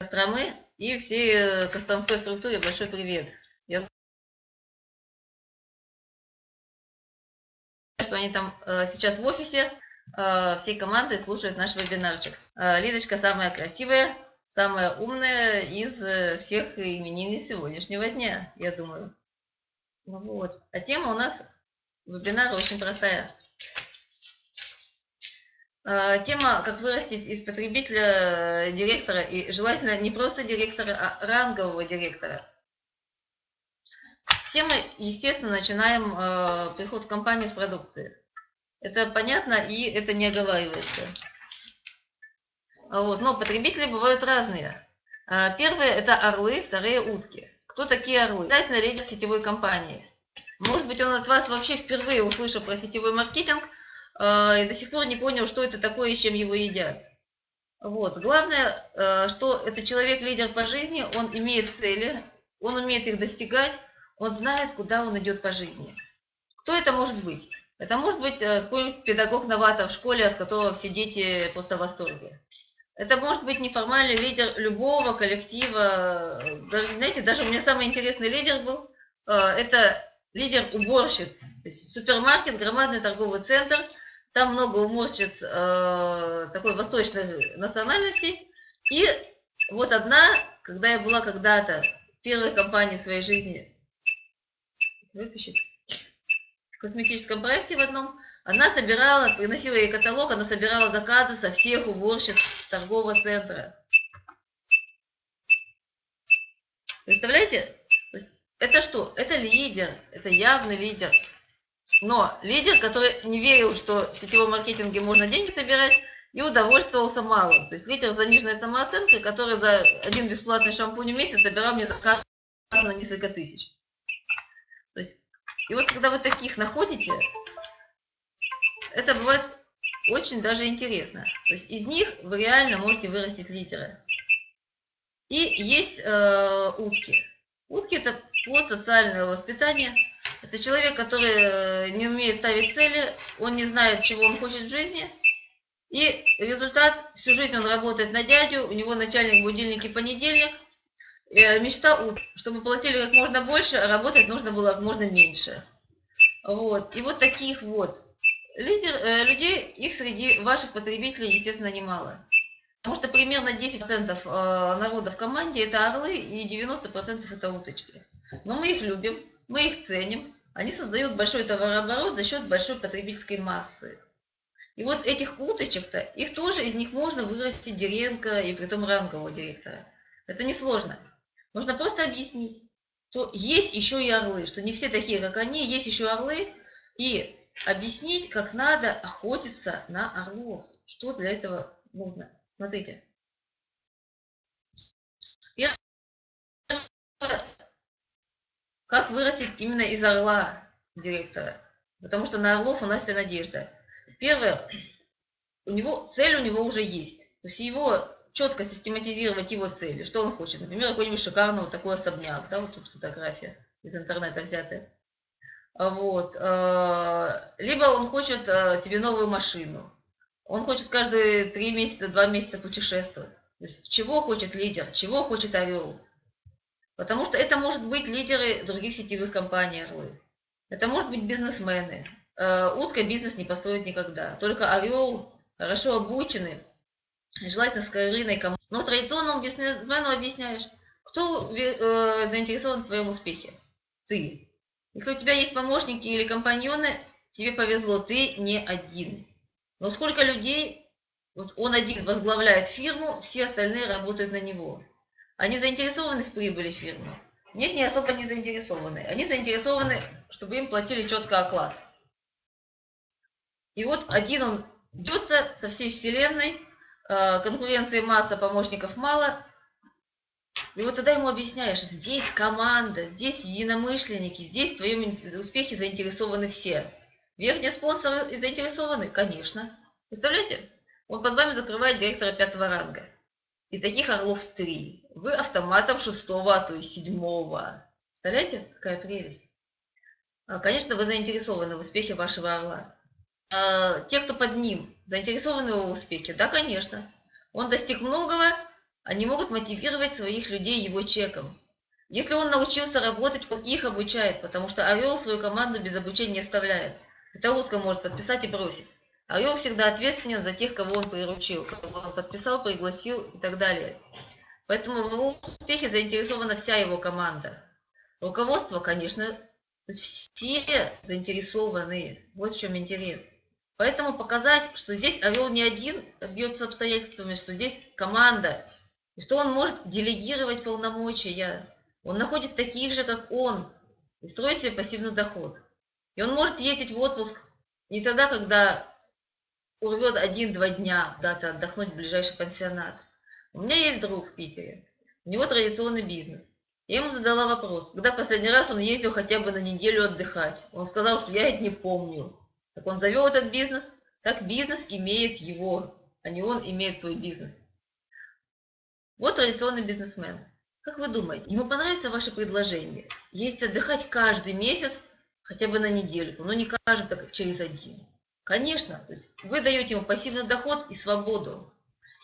Костромы и всей Костромской структуре большой привет. Я что они там э, сейчас в офисе э, всей командой слушают наш вебинарчик. Э, Лидочка самая красивая, самая умная из э, всех именинниц сегодняшнего дня, я думаю. Вот. А тема у нас вебинара очень простая. А, тема, как вырастить из потребителя э, директора, и желательно не просто директора, а рангового директора. Все мы, естественно, начинаем э, приход в компанию с продукции. Это понятно и это не оговаривается. Вот. Но потребители бывают разные. А, первые – это орлы, вторые – утки. Кто такие орлы? Обязательно лидер сетевой компании. Может быть, он от вас вообще впервые услышал про сетевой маркетинг – и до сих пор не понял, что это такое и чем его едят. Вот. Главное, э, что это человек-лидер по жизни, он имеет цели, он умеет их достигать, он знает, куда он идет по жизни. Кто это может быть? Это может быть э, какой-нибудь педагог-новатор в школе, от которого все дети просто в восторге. Это может быть неформальный лидер любого коллектива. Даже, знаете, даже у меня самый интересный лидер был, э, это лидер уборщиц. То есть супермаркет, громадный торговый центр – там много уморщиц э, такой восточной национальности. И вот одна, когда я была когда-то в первой компании в своей жизни, выпишет, в косметическом проекте в одном, она собирала, приносила ей каталог, она собирала заказы со всех уборщиц торгового центра. Представляете? Это что? Это лидер, это явный лидер. Но лидер, который не верил, что в сетевом маркетинге можно деньги собирать, и удовольствовался малым. То есть лидер с заниженной самооценкой, который за один бесплатный шампунь в месяц собирал мне заказ на несколько тысяч. То есть, и вот когда вы таких находите, это бывает очень даже интересно. То есть из них вы реально можете вырастить лидера. И есть э, утки. Утки – это плод социального воспитания – это человек, который э, не умеет ставить цели, он не знает, чего он хочет в жизни. И результат, всю жизнь он работает на дядю, у него начальник будильники понедельник. И мечта, чтобы платили как можно больше, а работать нужно было как можно меньше. Вот. И вот таких вот лидер, э, людей, их среди ваших потребителей, естественно, немало. Потому что примерно 10% э, народа в команде это орлы и 90% это уточки. Но мы их любим, мы их ценим, они создают большой товарооборот за счет большой потребительской массы. И вот этих уточек-то, их тоже из них можно вырастить директора и притом рангового директора. Это несложно. Нужно просто объяснить, что есть еще и орлы, что не все такие, как они, есть еще орлы, и объяснить, как надо охотиться на орлов. Что для этого нужно. Смотрите. Первое как вырастить именно из орла директора? Потому что на орлов у нас вся надежда. Первое, у него, цель у него уже есть. То есть его четко систематизировать его цели. Что он хочет? Например, какой-нибудь шикарный вот такой особняк. Да, вот тут фотография из интернета взятая. Вот. Э, либо он хочет э, себе новую машину. Он хочет каждые три месяца, два месяца путешествовать. То есть, чего хочет лидер, чего хочет орел. Потому что это может быть лидеры других сетевых компаний орлы. Это может быть бизнесмены. Э, утка бизнес не построит никогда. Только орел хорошо обученный, желательно с командой. Но традиционному бизнесмену объясняешь, кто э, заинтересован в твоем успехе? Ты. Если у тебя есть помощники или компаньоны, тебе повезло, ты не один. Но сколько людей, вот он один возглавляет фирму, все остальные работают на него. Они заинтересованы в прибыли фирмы? Нет, не особо не заинтересованы. Они заинтересованы, чтобы им платили четко оклад. И вот один он бьется со всей вселенной, э, конкуренции масса, помощников мало. И вот тогда ему объясняешь, здесь команда, здесь единомышленники, здесь в твоем успехе заинтересованы все. Верхние спонсоры заинтересованы? Конечно. Представляете? Он под вами закрывает директора пятого ранга. И таких орлов три. Вы автоматом шестого, то и седьмого. Представляете, какая прелесть? А, конечно, вы заинтересованы в успехе вашего орла. А те, кто под ним, заинтересованы в его успехе? Да, конечно. Он достиг многого, они могут мотивировать своих людей его чеком. Если он научился работать, он их обучает, потому что орел свою команду без обучения не оставляет. Эта утка может подписать и бросить. Орел всегда ответственен за тех, кого он приручил, кого он подписал, пригласил и так далее. Поэтому в его успехе заинтересована вся его команда. Руководство, конечно, все заинтересованы. Вот в чем интерес. Поэтому показать, что здесь Орел не один бьется обстоятельствами, что здесь команда, и что он может делегировать полномочия. Он находит таких же, как он, и строит себе пассивный доход. И он может ездить в отпуск не тогда, когда урвет один-два дня куда-то отдохнуть в ближайший пансионат. У меня есть друг в Питере. У него традиционный бизнес. Я ему задала вопрос, когда последний раз он ездил хотя бы на неделю отдыхать. Он сказал, что я это не помню. Так он завел этот бизнес, так бизнес имеет его, а не он имеет свой бизнес. Вот традиционный бизнесмен. Как вы думаете, ему понравится ваше предложение? Есть отдыхать каждый месяц, хотя бы на недельку, но не кажется, как через один. Конечно, то есть вы даете ему пассивный доход и свободу.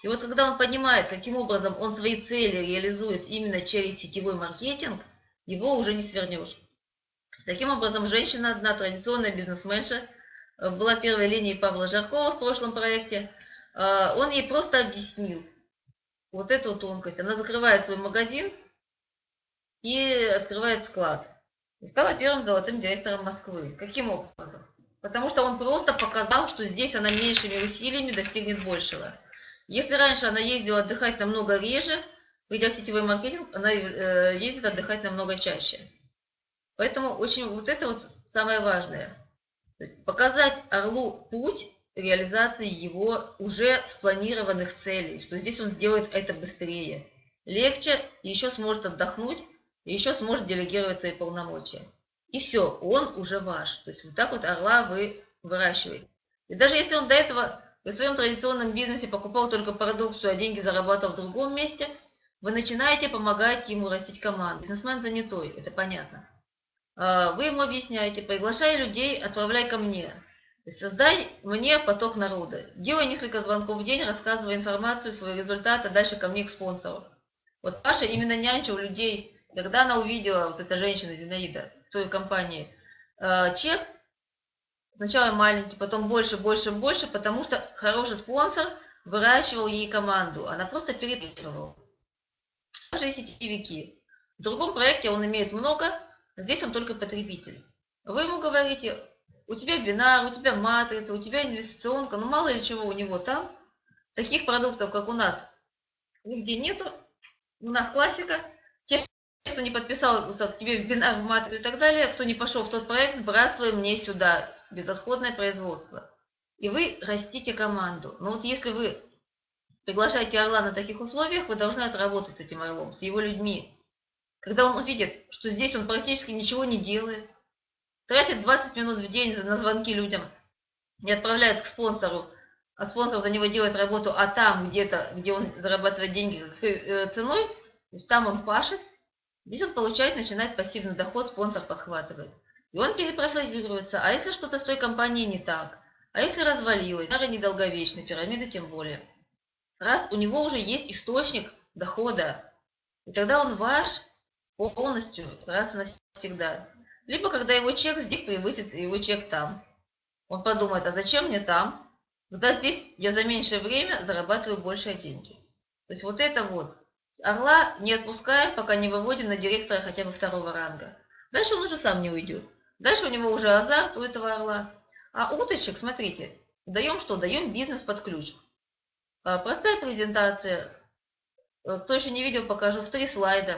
И вот когда он понимает, каким образом он свои цели реализует именно через сетевой маркетинг, его уже не свернешь. Таким образом, женщина одна, традиционная бизнесменша, Э, была первой линией Павла Жаркова в прошлом проекте, э, он ей просто объяснил вот эту тонкость. Она закрывает свой магазин и открывает склад. И стала первым золотым директором Москвы. Каким образом? Потому что он просто показал, что здесь она меньшими усилиями достигнет большего. Если раньше она ездила отдыхать намного реже, придя в сетевой маркетинг, она э, ездит отдыхать намного чаще. Поэтому очень вот это вот самое важное – то есть показать Орлу путь реализации его уже спланированных целей, что здесь он сделает это быстрее, легче, еще сможет отдохнуть, еще сможет делегировать свои полномочия. И все, он уже ваш. То есть вот так вот орла вы выращиваете. И даже если он до этого в своем традиционном бизнесе покупал только продукцию, а деньги зарабатывал в другом месте, вы начинаете помогать ему растить команду. Бизнесмен занятой, это понятно. А, вы ему объясняете, приглашай людей, отправляй ко мне. То есть создай мне поток народа. Делай несколько звонков в день, рассказывай информацию, свои результаты, дальше ко мне к спонсору. Вот Паша именно нянчил людей, когда она увидела, вот эта женщина Зинаида в той компании, а, чек, сначала маленький, потом больше, больше, больше, потому что хороший спонсор выращивал ей команду. Она просто перепрыгивала. Даже и сетевики. В другом проекте он имеет много, Здесь он только потребитель. Вы ему говорите, у тебя бинар, у тебя матрица, у тебя инвестиционка, ну мало ли чего у него там. Таких продуктов, как у нас, нигде нету. У нас классика. Кто не подписался тебе бинар, матрицу и так далее, кто не пошел в тот проект, сбрасываем мне сюда. Безотходное производство. И вы растите команду. Но вот если вы приглашаете орла на таких условиях, вы должны отработать с этим орлом, с его людьми. Когда он увидит, что здесь он практически ничего не делает, тратит 20 минут в день на звонки людям, не отправляет к спонсору, а спонсор за него делает работу, а там где-то, где он зарабатывает деньги э, ценой, то есть там он пашет, здесь он получает, начинает пассивный доход, спонсор подхватывает. И он перепрофилируется. А если что-то с той компанией не так? А если развалилось? Старый недолговечный, пирамида тем более. Раз у него уже есть источник дохода, и тогда он ваш полностью, раз и навсегда. Либо когда его чек здесь превысит его чек там. Он подумает, а зачем мне там? Когда здесь я за меньшее время зарабатываю большие деньги. То есть вот это вот. Орла не отпускаем, пока не выводим на директора хотя бы второго ранга. Дальше он уже сам не уйдет. Дальше у него уже азарт у этого орла. А уточек, смотрите, даем что? Даем бизнес под ключ. А, простая презентация. Кто еще не видел, покажу в три слайда.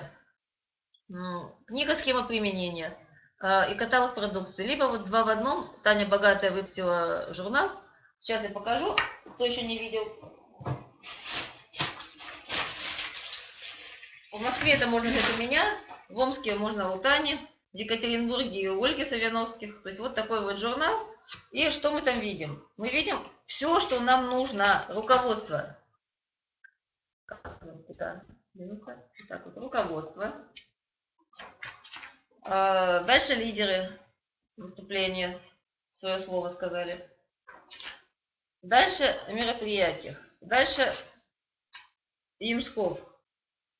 Книга «Схема применения» а, и каталог продукции. Либо вот два в одном. Таня Богатая выпустила журнал. Сейчас я покажу, кто еще не видел. В Москве это можно взять у меня, в Омске можно у Тани, в Екатеринбурге у Ольги Савяновских. То есть вот такой вот журнал. И что мы там видим? Мы видим все, что нам нужно. Руководство. Так вот, руководство. А, дальше лидеры выступления свое слово сказали. Дальше мероприятия. Дальше Ямсков.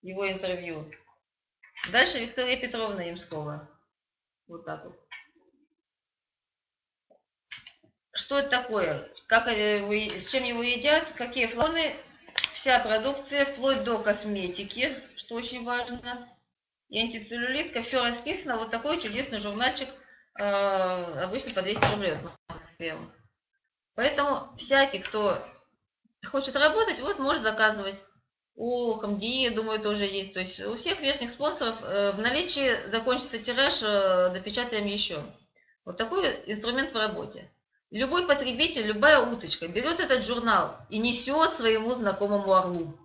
Его интервью. Дальше Виктория Петровна Ямскова. Вот так вот. Что это такое? Как с чем его едят? Какие флоны? Вся продукция, вплоть до косметики, что очень важно. И антицеллюлитка, все расписано. Вот такой чудесный журнальчик, э, обычно по 200 рублей Москве. Поэтому всякий, кто хочет работать, вот может заказывать. У КамДИ, думаю, тоже есть. То есть у всех верхних спонсоров э, в наличии закончится тираж, э, допечатаем еще. Вот такой инструмент в работе. Любой потребитель, любая уточка берет этот журнал и несет своему знакомому орлу.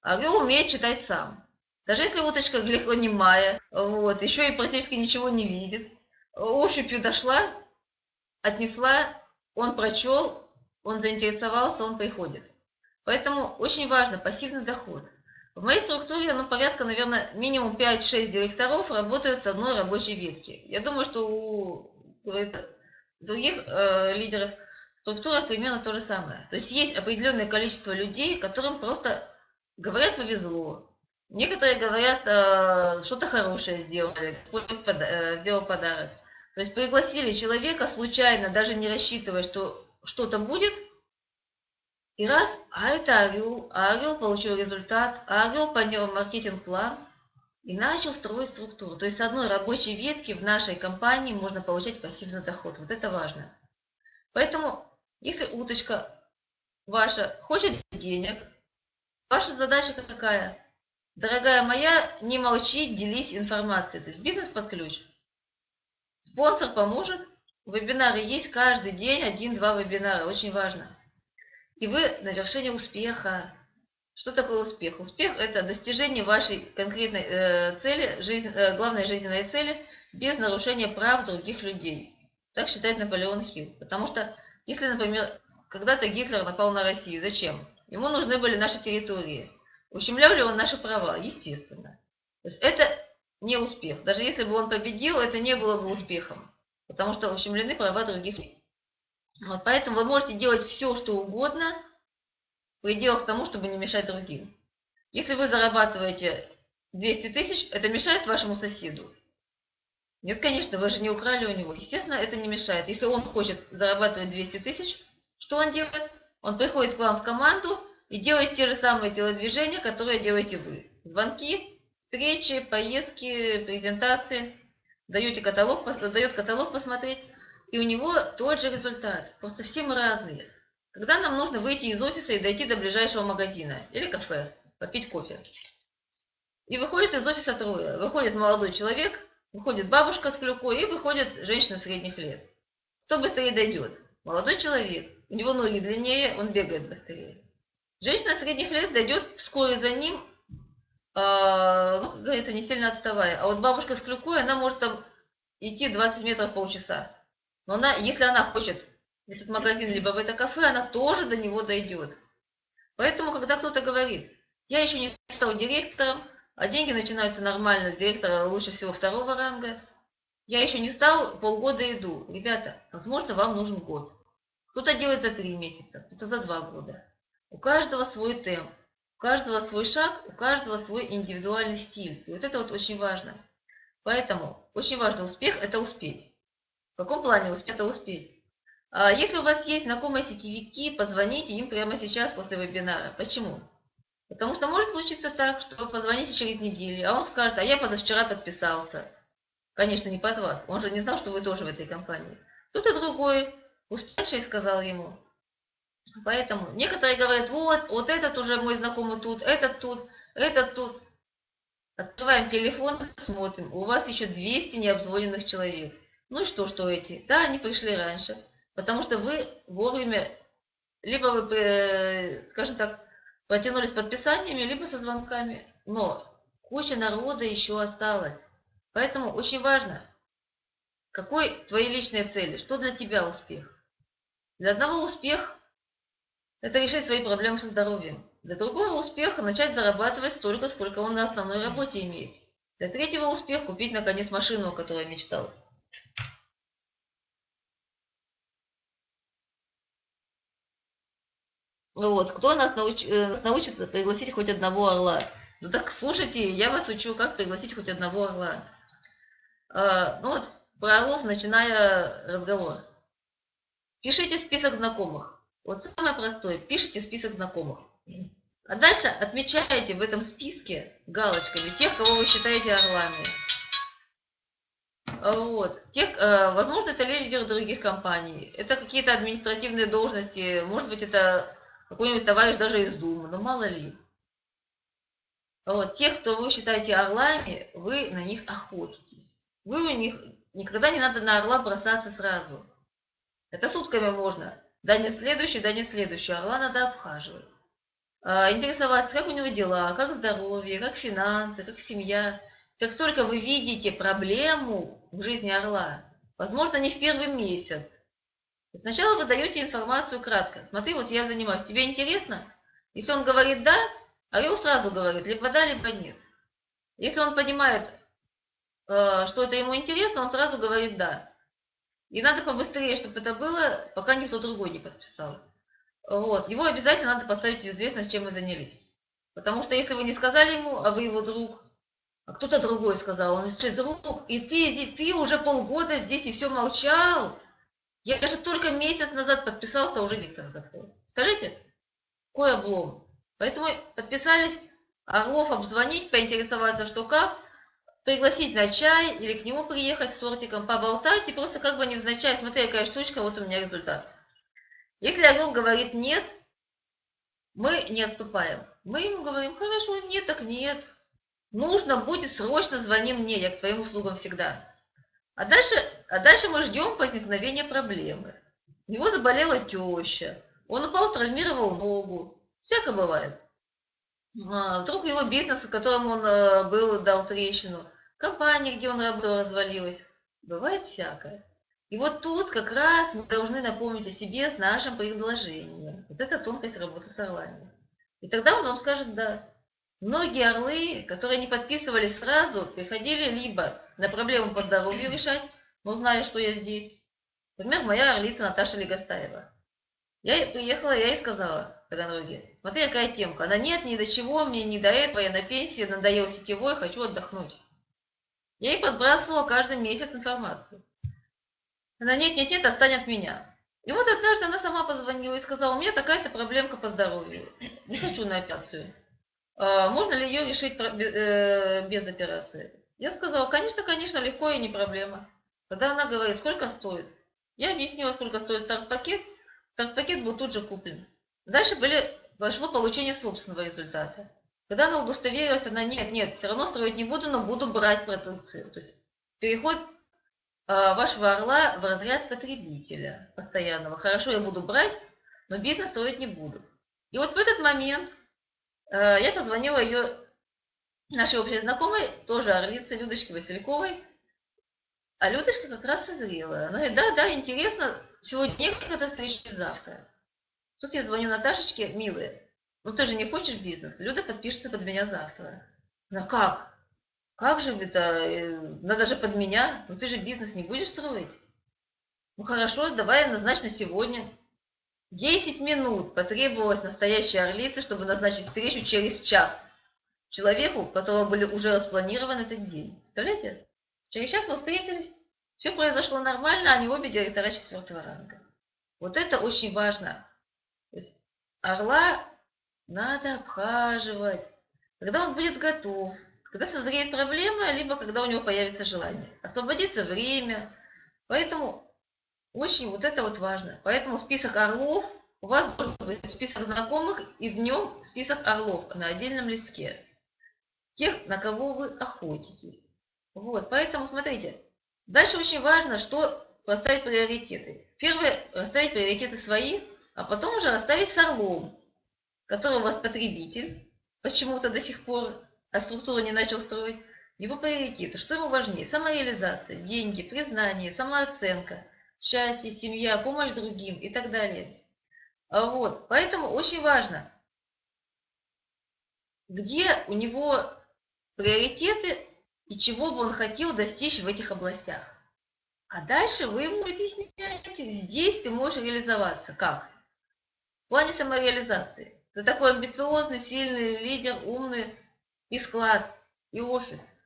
Орел умеет читать сам. Даже если уточка глухонемая, вот, еще и практически ничего не видит, ощупью дошла, отнесла, он прочел, он заинтересовался, он приходит. Поэтому очень важно пассивный доход. В моей структуре, ну, порядка, наверное, минимум 5-6 директоров работают с одной рабочей ветки. Я думаю, что у других э, лидеров структура примерно то же самое. То есть есть определенное количество людей, которым просто говорят повезло. Некоторые говорят, э, что-то хорошее сделали, э, сделал подарок. То есть пригласили человека случайно, даже не рассчитывая, что что-то будет – и раз, а это орел, а орел получил результат, а орел понял маркетинг-план и начал строить структуру. То есть с одной рабочей ветки в нашей компании можно получать пассивный доход. Вот это важно. Поэтому, если уточка ваша хочет денег, ваша задача какая? Дорогая моя, не молчи, делись информацией. То есть бизнес под ключ. Спонсор поможет. Вебинары есть каждый день, один-два вебинара. Очень важно и вы на вершине успеха. Что такое успех? Успех – это достижение вашей конкретной э, цели, жизнь, э, главной жизненной цели, без нарушения прав других людей. Так считает Наполеон Хилл. Потому что, если, например, когда-то Гитлер напал на Россию, зачем? Ему нужны были наши территории. Ущемлял ли он наши права? Естественно. То есть это не успех. Даже если бы он победил, это не было бы успехом. Потому что ущемлены права других людей. Вот, поэтому вы можете делать все, что угодно, в пределах тому, чтобы не мешать другим. Если вы зарабатываете 200 тысяч, это мешает вашему соседу? Нет, конечно, вы же не украли у него. Естественно, это не мешает. Если он хочет зарабатывать 200 тысяч, что он делает? Он приходит к вам в команду и делает те же самые телодвижения, которые делаете вы. Звонки, встречи, поездки, презентации. Даете каталог, дает каталог посмотреть и у него тот же результат. Просто все мы разные. Когда нам нужно выйти из офиса и дойти до ближайшего магазина или кафе, попить кофе. И выходит из офиса трое. Выходит молодой человек, выходит бабушка с клюкой и выходит женщина средних лет. Кто быстрее дойдет? Молодой человек. У него ноги длиннее, он бегает быстрее. Женщина средних лет дойдет вскоре за ним, э, ну, как говорится, не сильно отставая. А вот бабушка с клюкой, она может там идти 20 метров полчаса. Но она, если она хочет этот магазин, либо в это кафе, она тоже до него дойдет. Поэтому, когда кто-то говорит, я еще не стал директором, а деньги начинаются нормально с директора лучше всего второго ранга, я еще не стал, полгода иду. Ребята, возможно, вам нужен год. Кто-то делает за три месяца, кто-то за два года. У каждого свой темп, у каждого свой шаг, у каждого свой индивидуальный стиль. И вот это вот очень важно. Поэтому очень важно успех – это успеть. В каком плане успеть успеть? А, если у вас есть знакомые сетевики, позвоните им прямо сейчас после вебинара. Почему? Потому что может случиться так, что вы позвоните через неделю, а он скажет, а я позавчера подписался. Конечно, не под вас. Он же не знал, что вы тоже в этой компании. Кто-то другой, успевший, сказал ему. Поэтому некоторые говорят, вот, вот этот уже мой знакомый тут, этот тут, этот тут. Открываем телефон, смотрим. У вас еще 200 необзвоненных человек. Ну и что, что эти? Да, они пришли раньше, потому что вы вовремя, либо вы, э, скажем так, протянулись подписаниями, либо со звонками. Но куча народа еще осталась. Поэтому очень важно, какой твои личные цели, что для тебя успех. Для одного успех – это решить свои проблемы со здоровьем. Для другого успеха – начать зарабатывать столько, сколько он на основной работе имеет. Для третьего успех – купить, наконец, машину, о которой мечтал. Вот, кто нас, науч, э, нас научится пригласить хоть одного орла? Ну так слушайте, я вас учу, как пригласить хоть одного орла. А, ну вот, про орлов начиная разговор. Пишите список знакомых. Вот самое простое, пишите список знакомых. А дальше отмечаете в этом списке галочками тех, кого вы считаете орлами. Вот. Тех, э, возможно, это лидеры других компаний. Это какие-то административные должности. Может быть, это какой-нибудь товарищ даже из Думы. Но мало ли. Вот. Тех, кто вы считаете орлами, вы на них охотитесь. Вы у них... Никогда не надо на орла бросаться сразу. Это сутками можно. Да не следующий, да не следующий. Орла надо обхаживать. А, интересоваться, как у него дела, как здоровье, как финансы, как семья. Как только вы видите проблему в жизни орла, возможно, не в первый месяц, сначала вы даете информацию кратко. Смотри, вот я занимаюсь, тебе интересно? Если он говорит «да», орел сразу говорит либо «да», либо «нет». Если он понимает, э, что это ему интересно, он сразу говорит «да». И надо побыстрее, чтобы это было, пока никто другой не подписал. Вот. Его обязательно надо поставить в известность, чем вы занялись. Потому что если вы не сказали ему, а вы его друг, а кто-то другой сказал, он что, друг, и ты здесь, ты уже полгода здесь и все молчал. Я же только месяц назад подписался, а уже диктор закрыл. Представляете? Какой облом. Поэтому подписались Орлов обзвонить, поинтересоваться, что как, пригласить на чай или к нему приехать с тортиком, поболтать и просто как бы невзначай, смотри, какая штучка, вот у меня результат. Если орел говорит «нет», мы не отступаем. Мы ему говорим «хорошо, нет, так нет». Нужно будет, срочно звони мне, я к твоим услугам всегда. А дальше, а дальше мы ждем возникновения проблемы. У него заболела теща, он упал, травмировал ногу. Всякое бывает. А, вдруг его бизнес, в котором он э, был, дал трещину. Компания, где он работал, развалилась. Бывает всякое. И вот тут как раз мы должны напомнить о себе с нашим предложением. Вот это тонкость работы с орлами. И тогда он вам скажет «да». Многие орлы, которые не подписывались сразу, приходили либо на проблему по здоровью решать, но зная, что я здесь. Например, моя орлица Наташа Легостаева. Я приехала, я ей сказала Таганроге, смотри, какая темка. Она нет, ни до чего, мне не до этого, я на пенсии, надоел сетевой, хочу отдохнуть. Я ей подбрасывала каждый месяц информацию. Она, нет, нет, нет, отстань от меня. И вот однажды она сама позвонила и сказала, у меня такая-то проблемка по здоровью. Не хочу на операцию. А, можно ли ее решить э, без операции? Я сказала, конечно, конечно, легко и не проблема. Когда она говорит, сколько стоит? Я объяснила, сколько стоит старт-пакет. Старт-пакет был тут же куплен. Дальше были, пошло получение собственного результата. Когда она удостоверилась, она, нет, нет, все равно строить не буду, но буду брать продукцию. То есть переход а, вашего орла в разряд потребителя постоянного. Хорошо, я буду брать, но бизнес строить не буду. И вот в этот момент я позвонила ее, нашей общей знакомой, тоже орлице Людочке Васильковой. А Людочка как раз созрела. Она говорит, да, да, интересно, сегодня когда встречу завтра. Тут я звоню Наташечке, милая, ну ты же не хочешь бизнес? Люда подпишется под меня завтра. Она, как? Как же это? Э, надо же под меня. Ну ты же бизнес не будешь строить. Ну хорошо, давай назначь на сегодня. Десять минут потребовалось настоящей орлице, чтобы назначить встречу через час. Человеку, у которого были уже распланирован этот день. Представляете? Через час мы встретились. Все произошло нормально, они обе директора четвертого ранга. Вот это очень важно. То есть орла надо обхаживать. Когда он будет готов, когда созреет проблема, либо когда у него появится желание. Освободится время. Поэтому очень вот это вот важно. Поэтому список орлов, у вас должен быть список знакомых и в нем список орлов на отдельном листке. Тех, на кого вы охотитесь. Вот, поэтому смотрите. Дальше очень важно, что расставить приоритеты. Первое, расставить приоритеты свои, а потом уже расставить с орлом, который у вас потребитель, почему-то до сих пор а структуру не начал строить, его приоритеты, что ему важнее? Самореализация, деньги, признание, самооценка, счастье, семья, помощь другим и так далее. А вот, поэтому очень важно, где у него приоритеты и чего бы он хотел достичь в этих областях. А дальше вы ему объясняете, здесь ты можешь реализоваться. Как? В плане самореализации. Ты такой амбициозный, сильный лидер, умный, и склад, и офис.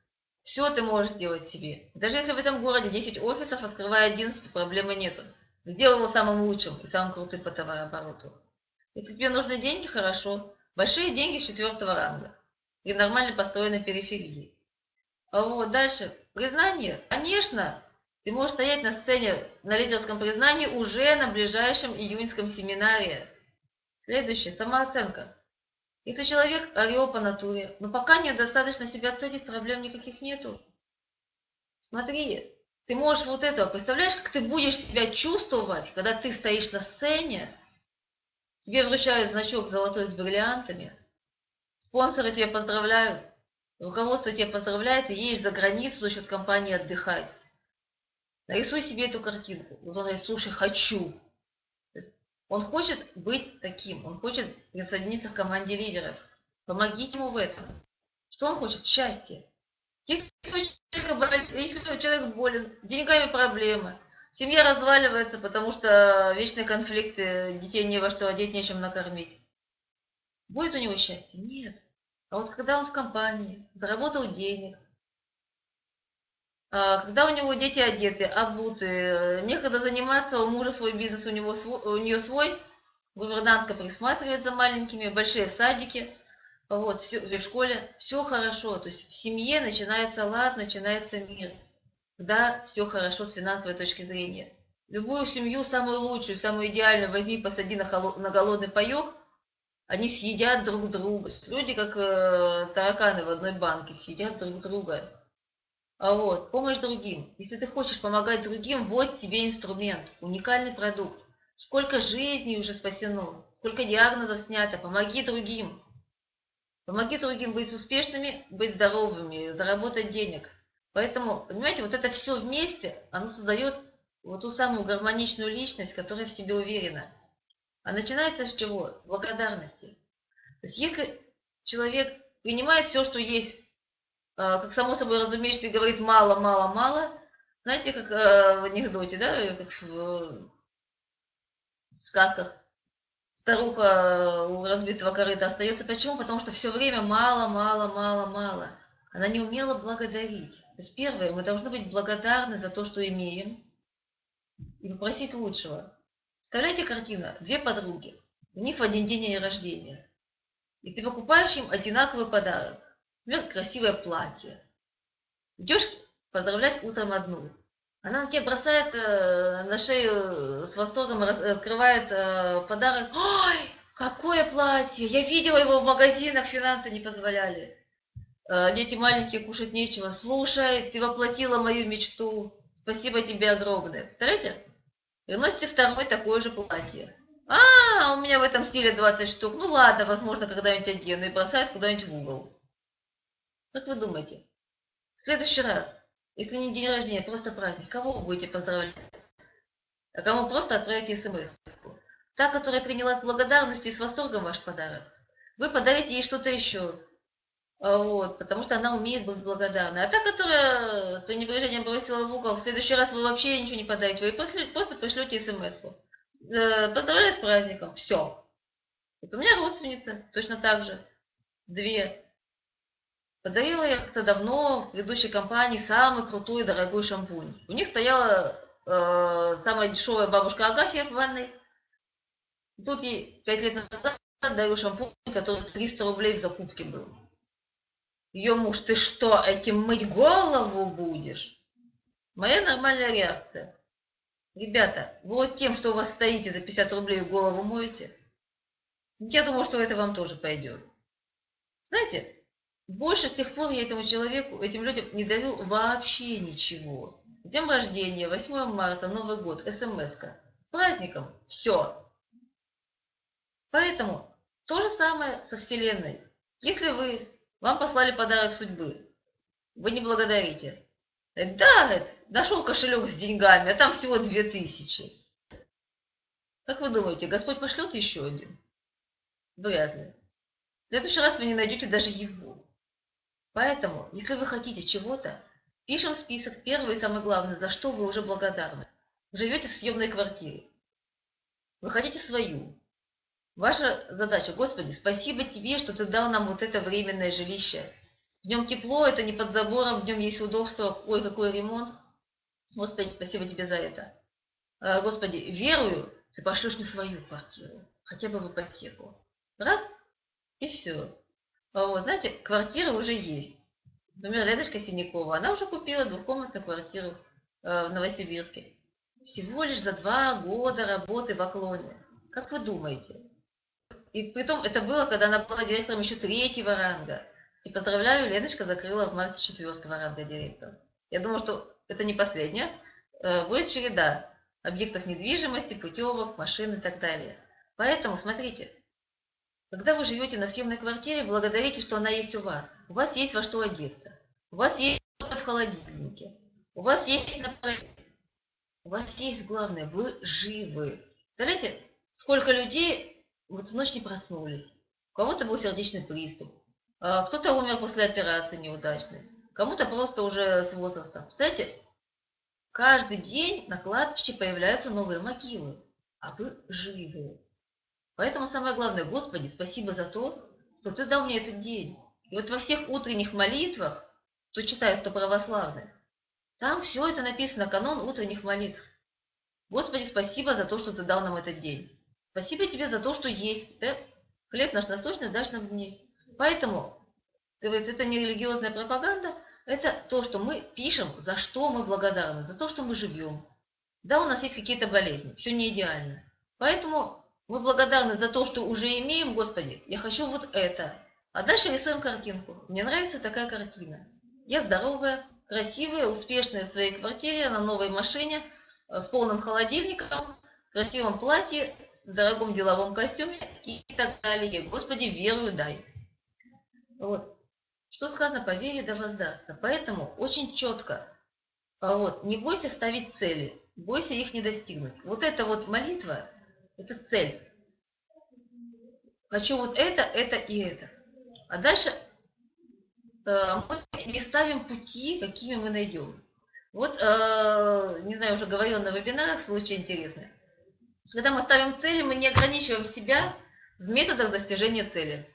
Все ты можешь сделать себе. Даже если в этом городе 10 офисов, открывая 11, проблемы нету. Сделай его самым лучшим и самым крутым по товарообороту. Если тебе нужны деньги, хорошо. Большие деньги с четвертого ранга. И нормально построенной периферии. А вот дальше. Признание. Конечно, ты можешь стоять на сцене на лидерском признании уже на ближайшем июньском семинаре. Следующее. Самооценка. Если человек орел по натуре, но пока недостаточно себя ценит, проблем никаких нету. Смотри, ты можешь вот это, представляешь, как ты будешь себя чувствовать, когда ты стоишь на сцене, тебе вручают значок золотой с бриллиантами, спонсоры тебя поздравляют, руководство тебя поздравляет, и едешь за границу за счет компании отдыхать. Нарисуй себе эту картинку. Вот он говорит, слушай, хочу. Он хочет быть таким, он хочет присоединиться к команде лидеров. Помогите ему в этом. Что он хочет? Счастье. Если у человека, если у болен, деньгами проблемы, семья разваливается, потому что вечные конфликты, детей не во что одеть, нечем накормить. Будет у него счастье? Нет. А вот когда он в компании, заработал денег, когда у него дети одеты, обуты, некогда заниматься, у мужа свой бизнес, у, него свой, у нее свой, гувернантка присматривает за маленькими, большие в садике, вот, все, в школе, все хорошо, то есть в семье начинается лад, начинается мир, когда все хорошо с финансовой точки зрения. Любую семью, самую лучшую, самую идеальную, возьми, посади на, холод, на голодный паек, они съедят друг друга. Люди, как э, тараканы в одной банке, съедят друг друга. А вот, помощь другим. Если ты хочешь помогать другим, вот тебе инструмент, уникальный продукт. Сколько жизней уже спасено, сколько диагнозов снято, помоги другим. Помоги другим быть успешными, быть здоровыми, заработать денег. Поэтому, понимаете, вот это все вместе, оно создает вот ту самую гармоничную личность, которая в себе уверена. А начинается с чего? Благодарности. То есть если человек принимает все, что есть как само собой разумеется, говорит мало, мало, мало. Знаете, как э, в анекдоте, да, как в, сказках. Старуха у разбитого корыта остается. Почему? Потому что все время мало, мало, мало, мало. Она не умела благодарить. То есть первое, мы должны быть благодарны за то, что имеем, и попросить лучшего. Представляете картина? Две подруги. У них в один день рождения. И ты покупаешь им одинаковый подарок. Например, красивое платье. Идешь поздравлять утром одну. Она на тебя бросается э, на шею э, с восторгом, открывает э, подарок. Ой, какое платье! Я видела его в магазинах, финансы не позволяли. Дети маленькие, кушать нечего. Слушай, ты воплотила мою мечту. Спасибо тебе огромное. Представляете? Приносите второе такое же платье. А, у меня в этом стиле 20 штук. Ну ладно, возможно, когда-нибудь одену. И бросает куда-нибудь в угол. Как вы думаете, в следующий раз, если не день рождения, просто праздник, кого вы будете поздравлять? А кому просто отправите смс -ку? Та, которая приняла с благодарностью и с восторгом ваш подарок. Вы подарите ей что-то еще. А вот, потому что она умеет быть благодарной. А та, которая с пренебрежением бросила в угол, в следующий раз вы вообще ничего не подарите. Вы просто пришлете смс -ку. Э, поздравляю с праздником. Все. Вот у меня родственница точно так же. Две. Подарила я как-то давно в предыдущей компании самый крутой дорогой шампунь. У них стояла э, самая дешевая бабушка Агафья в ванной. И тут ей пять лет назад даю шампунь, который 300 рублей в закупке был. Ее муж, ты что, этим мыть голову будешь? Моя нормальная реакция. Ребята, вот тем, что у вас стоите за 50 рублей голову моете, я думаю, что это вам тоже пойдет. Знаете, больше с тех пор я этому человеку, этим людям не дарю вообще ничего. День рождения, 8 марта, Новый год, смс-ка. Праздником. Все. Поэтому то же самое со Вселенной. Если вы, вам послали подарок судьбы, вы не благодарите. Да, нашел кошелек с деньгами, а там всего 2000. Как вы думаете, Господь пошлет еще один? Вряд ли. В следующий раз вы не найдете даже его. Поэтому, если вы хотите чего-то, пишем список первый и самый главный, за что вы уже благодарны. Живете в съемной квартире. Вы хотите свою. Ваша задача, Господи, спасибо Тебе, что Ты дал нам вот это временное жилище. Днем тепло, это не под забором, днем есть удобство, ой, какой ремонт. Господи, спасибо тебе за это. А, Господи, верую, ты пошлешь мне свою квартиру, хотя бы в ипотеку. Раз, и все. Вот, знаете, квартира уже есть. Например, Леночка Синякова, она уже купила двухкомнатную квартиру э, в Новосибирске. Всего лишь за два года работы в Оклоне. Как вы думаете? И притом это было, когда она была директором еще третьего ранга. Кстати, поздравляю, Леночка закрыла в марте четвертого ранга директора. Я думаю, что это не последняя. Э, будет череда объектов недвижимости, путевок, машин и так далее. Поэтому, смотрите, когда вы живете на съемной квартире, благодарите, что она есть у вас. У вас есть во что одеться. У вас есть что-то в холодильнике. У вас есть на У вас есть главное, вы живы. Представляете, сколько людей вот в ночь не проснулись. У кого-то был сердечный приступ. А кто-то умер после операции неудачной. Кому-то просто уже с возрастом. Представляете, каждый день на кладбище появляются новые могилы. А вы живы. Поэтому самое главное, Господи, спасибо за то, что Ты дал мне этот день. И вот во всех утренних молитвах, кто читает, кто православный, там все это написано, канон утренних молитв. Господи, спасибо за то, что Ты дал нам этот день. Спасибо Тебе за то, что есть. Ты хлеб наш насущный дашь нам есть. Поэтому, говорится, это не религиозная пропаганда, это то, что мы пишем, за что мы благодарны, за то, что мы живем. Да, у нас есть какие-то болезни, все не идеально. Поэтому мы благодарны за то, что уже имеем, Господи, я хочу вот это. А дальше рисуем картинку. Мне нравится такая картина. Я здоровая, красивая, успешная в своей квартире, на новой машине, э, с полным холодильником, в красивом платье, в дорогом деловом костюме и так далее. Господи, верую дай. Вот. Что сказано, по вере да воздастся. Поэтому очень четко, а вот, не бойся ставить цели, бойся их не достигнуть. Вот эта вот молитва, это цель. Хочу вот это, это и это. А дальше э, мы не ставим пути, какими мы найдем. Вот, э, не знаю, уже говорила на вебинарах, случай интересный. Когда мы ставим цели, мы не ограничиваем себя в методах достижения цели.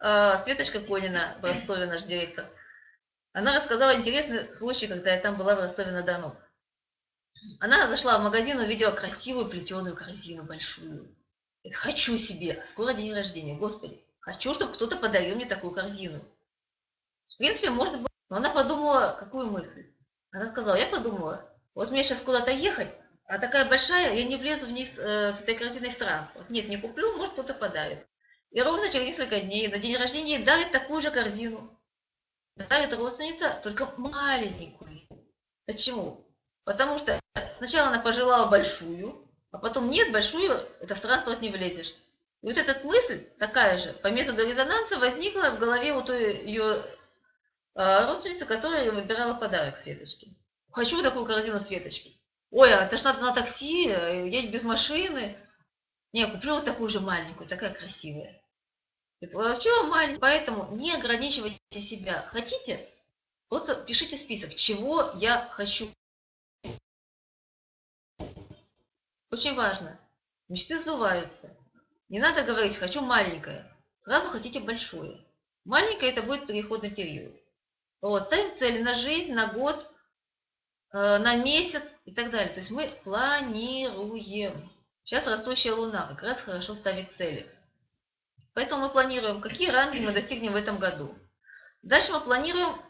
Э, Светочка Конина в Ростове, наш директор, она рассказала интересный случай, когда я там была в Ростове-на-Дону. Она зашла в магазин, увидела красивую плетеную корзину большую. Это хочу себе, скоро день рождения, господи. Хочу, чтобы кто-то подарил мне такую корзину. В принципе, может быть. Но она подумала, какую мысль? Она сказала, я подумала, вот мне сейчас куда-то ехать, а такая большая, я не влезу вниз э, с этой корзиной в транспорт. Нет, не куплю, может кто-то подарит. И ровно через несколько дней на день рождения ей дарит такую же корзину. Дарит родственница, только маленькую. Почему? Потому что сначала она пожелала большую, а потом нет, большую, это в транспорт не влезешь. И вот эта мысль такая же, по методу резонанса, возникла в голове у той ее а, родственницы, которая выбирала подарок Светочке. Хочу такую корзину Светочки. Ой, а это ж надо на такси, едь без машины. Не, куплю вот такую же маленькую, такая красивая. И получила маленькую, поэтому не ограничивайте себя. Хотите? Просто пишите список, чего я хочу. Очень важно. Мечты сбываются. Не надо говорить «хочу маленькое». Сразу хотите большое. Маленькое – это будет переходный период. Вот, ставим цели на жизнь, на год, э, на месяц и так далее. То есть мы планируем. Сейчас растущая луна как раз хорошо ставит цели. Поэтому мы планируем, какие ранги мы достигнем в этом году. Дальше мы планируем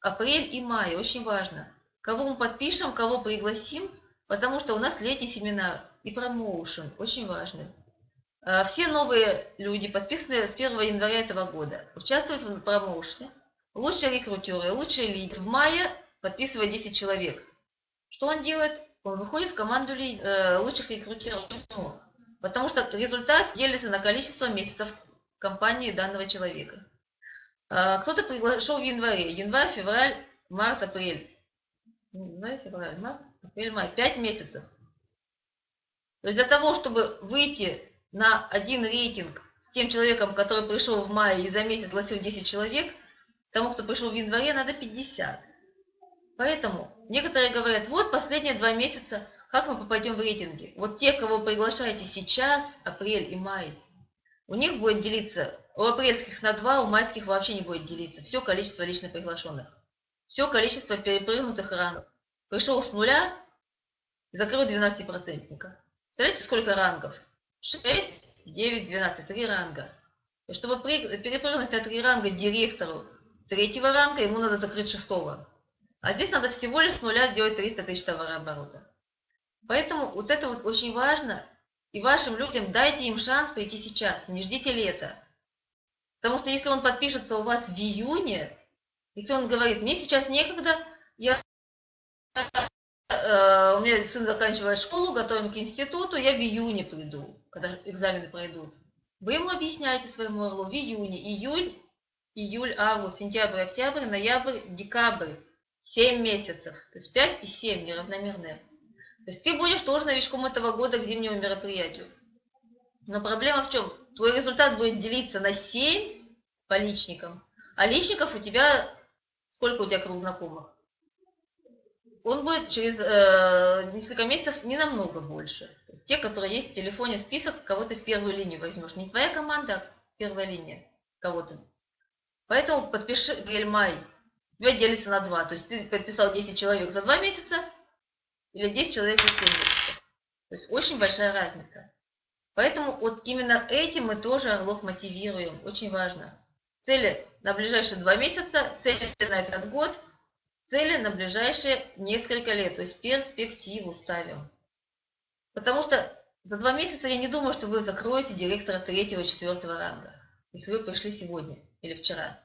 апрель и май. Очень важно. Кого мы подпишем, кого пригласим – потому что у нас летний семинар и промоушен, очень важный. А, все новые люди, подписанные с 1 января этого года, участвуют в промоушене. Лучшие рекрутеры, лучшие лидеры. В мае подписывает 10 человек. Что он делает? Он выходит в команду э, лучших рекрутеров. Потому что результат делится на количество месяцев компании данного человека. А, кто-то приглашал в январе. Январь, февраль, март, апрель. Январь, февраль, март, май, 5 месяцев. То есть для того, чтобы выйти на один рейтинг с тем человеком, который пришел в мае и за месяц гласил 10 человек, тому, кто пришел в январе, надо 50. Поэтому некоторые говорят, вот последние два месяца, как мы попадем в рейтинги? Вот те, кого приглашаете сейчас, апрель и май, у них будет делиться у апрельских на 2, у майских вообще не будет делиться. Все количество лично приглашенных. Все количество перепрыгнутых рангов. Пришел с нуля, закрыл 12-процентника. Смотрите, сколько рангов? 6, 9, 12. Три ранга. И чтобы перепрыгнуть на три ранга директору третьего ранга, ему надо закрыть шестого. А здесь надо всего лишь с нуля сделать 300 тысяч товарооборота. Поэтому вот это вот очень важно. И вашим людям дайте им шанс прийти сейчас, не ждите лета. Потому что если он подпишется у вас в июне, если он говорит, мне сейчас некогда, я, у меня сын заканчивает школу, готовим к институту, я в июне приду, когда экзамены пройдут. Вы ему объясняете своему орлу в июне, июль, июль, август, сентябрь, октябрь, ноябрь, декабрь. 7 месяцев. То есть 5 и 7 неравномерные. То есть ты будешь тоже новичком этого года к зимнему мероприятию. Но проблема в чем? Твой результат будет делиться на 7 по личникам, а личников у тебя, сколько у тебя круг знакомых? Он будет через э, несколько месяцев не намного больше. То есть те, которые есть в телефоне список, кого ты в первую линию возьмешь. Не твоя команда, а первая линия кого-то. Поэтому подпиши апрель у тебя делится на 2. То есть ты подписал 10 человек за 2 месяца или 10 человек за 7 месяцев. То есть очень большая разница. Поэтому вот именно этим мы тоже орлов мотивируем. Очень важно. Цели на ближайшие 2 месяца, цели на этот год, цели на ближайшие несколько лет. То есть перспективу ставим. Потому что за 2 месяца я не думаю, что вы закроете директора 3-4 ранга, если вы пришли сегодня или вчера.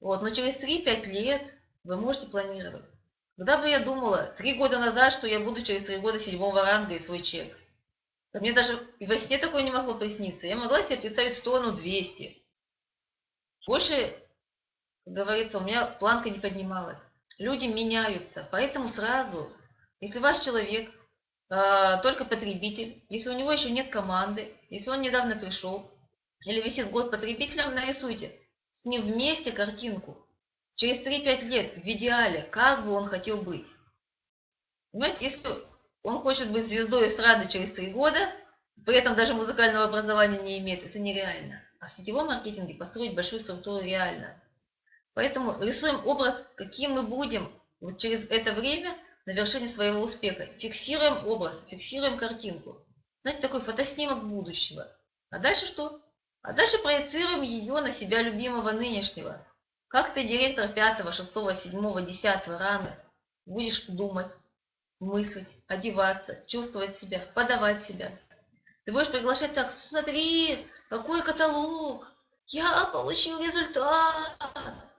Вот, но через 3-5 лет вы можете планировать. Когда бы я думала, три года назад, что я буду через три года седьмого ранга и свой чек. Мне даже и во сне такое не могло присниться. Я могла себе представить 100, ну 200. Больше, как говорится, у меня планка не поднималась. Люди меняются, поэтому сразу, если ваш человек э, только потребитель, если у него еще нет команды, если он недавно пришел, или висит год потребителем, нарисуйте с ним вместе картинку. Через 3-5 лет, в идеале, как бы он хотел быть. Понимаете, если он хочет быть звездой эстрады через 3 года, при этом даже музыкального образования не имеет, это нереально. А в сетевом маркетинге построить большую структуру реально. Поэтому рисуем образ, каким мы будем вот через это время на вершине своего успеха. Фиксируем образ, фиксируем картинку. Знаете, такой фотоснимок будущего. А дальше что? А дальше проецируем ее на себя любимого нынешнего. Как ты, директор 5, 6, 7, 10 ранга, будешь думать, мыслить, одеваться, чувствовать себя, подавать себя. Ты будешь приглашать так, смотри, какой каталог, я получил результат.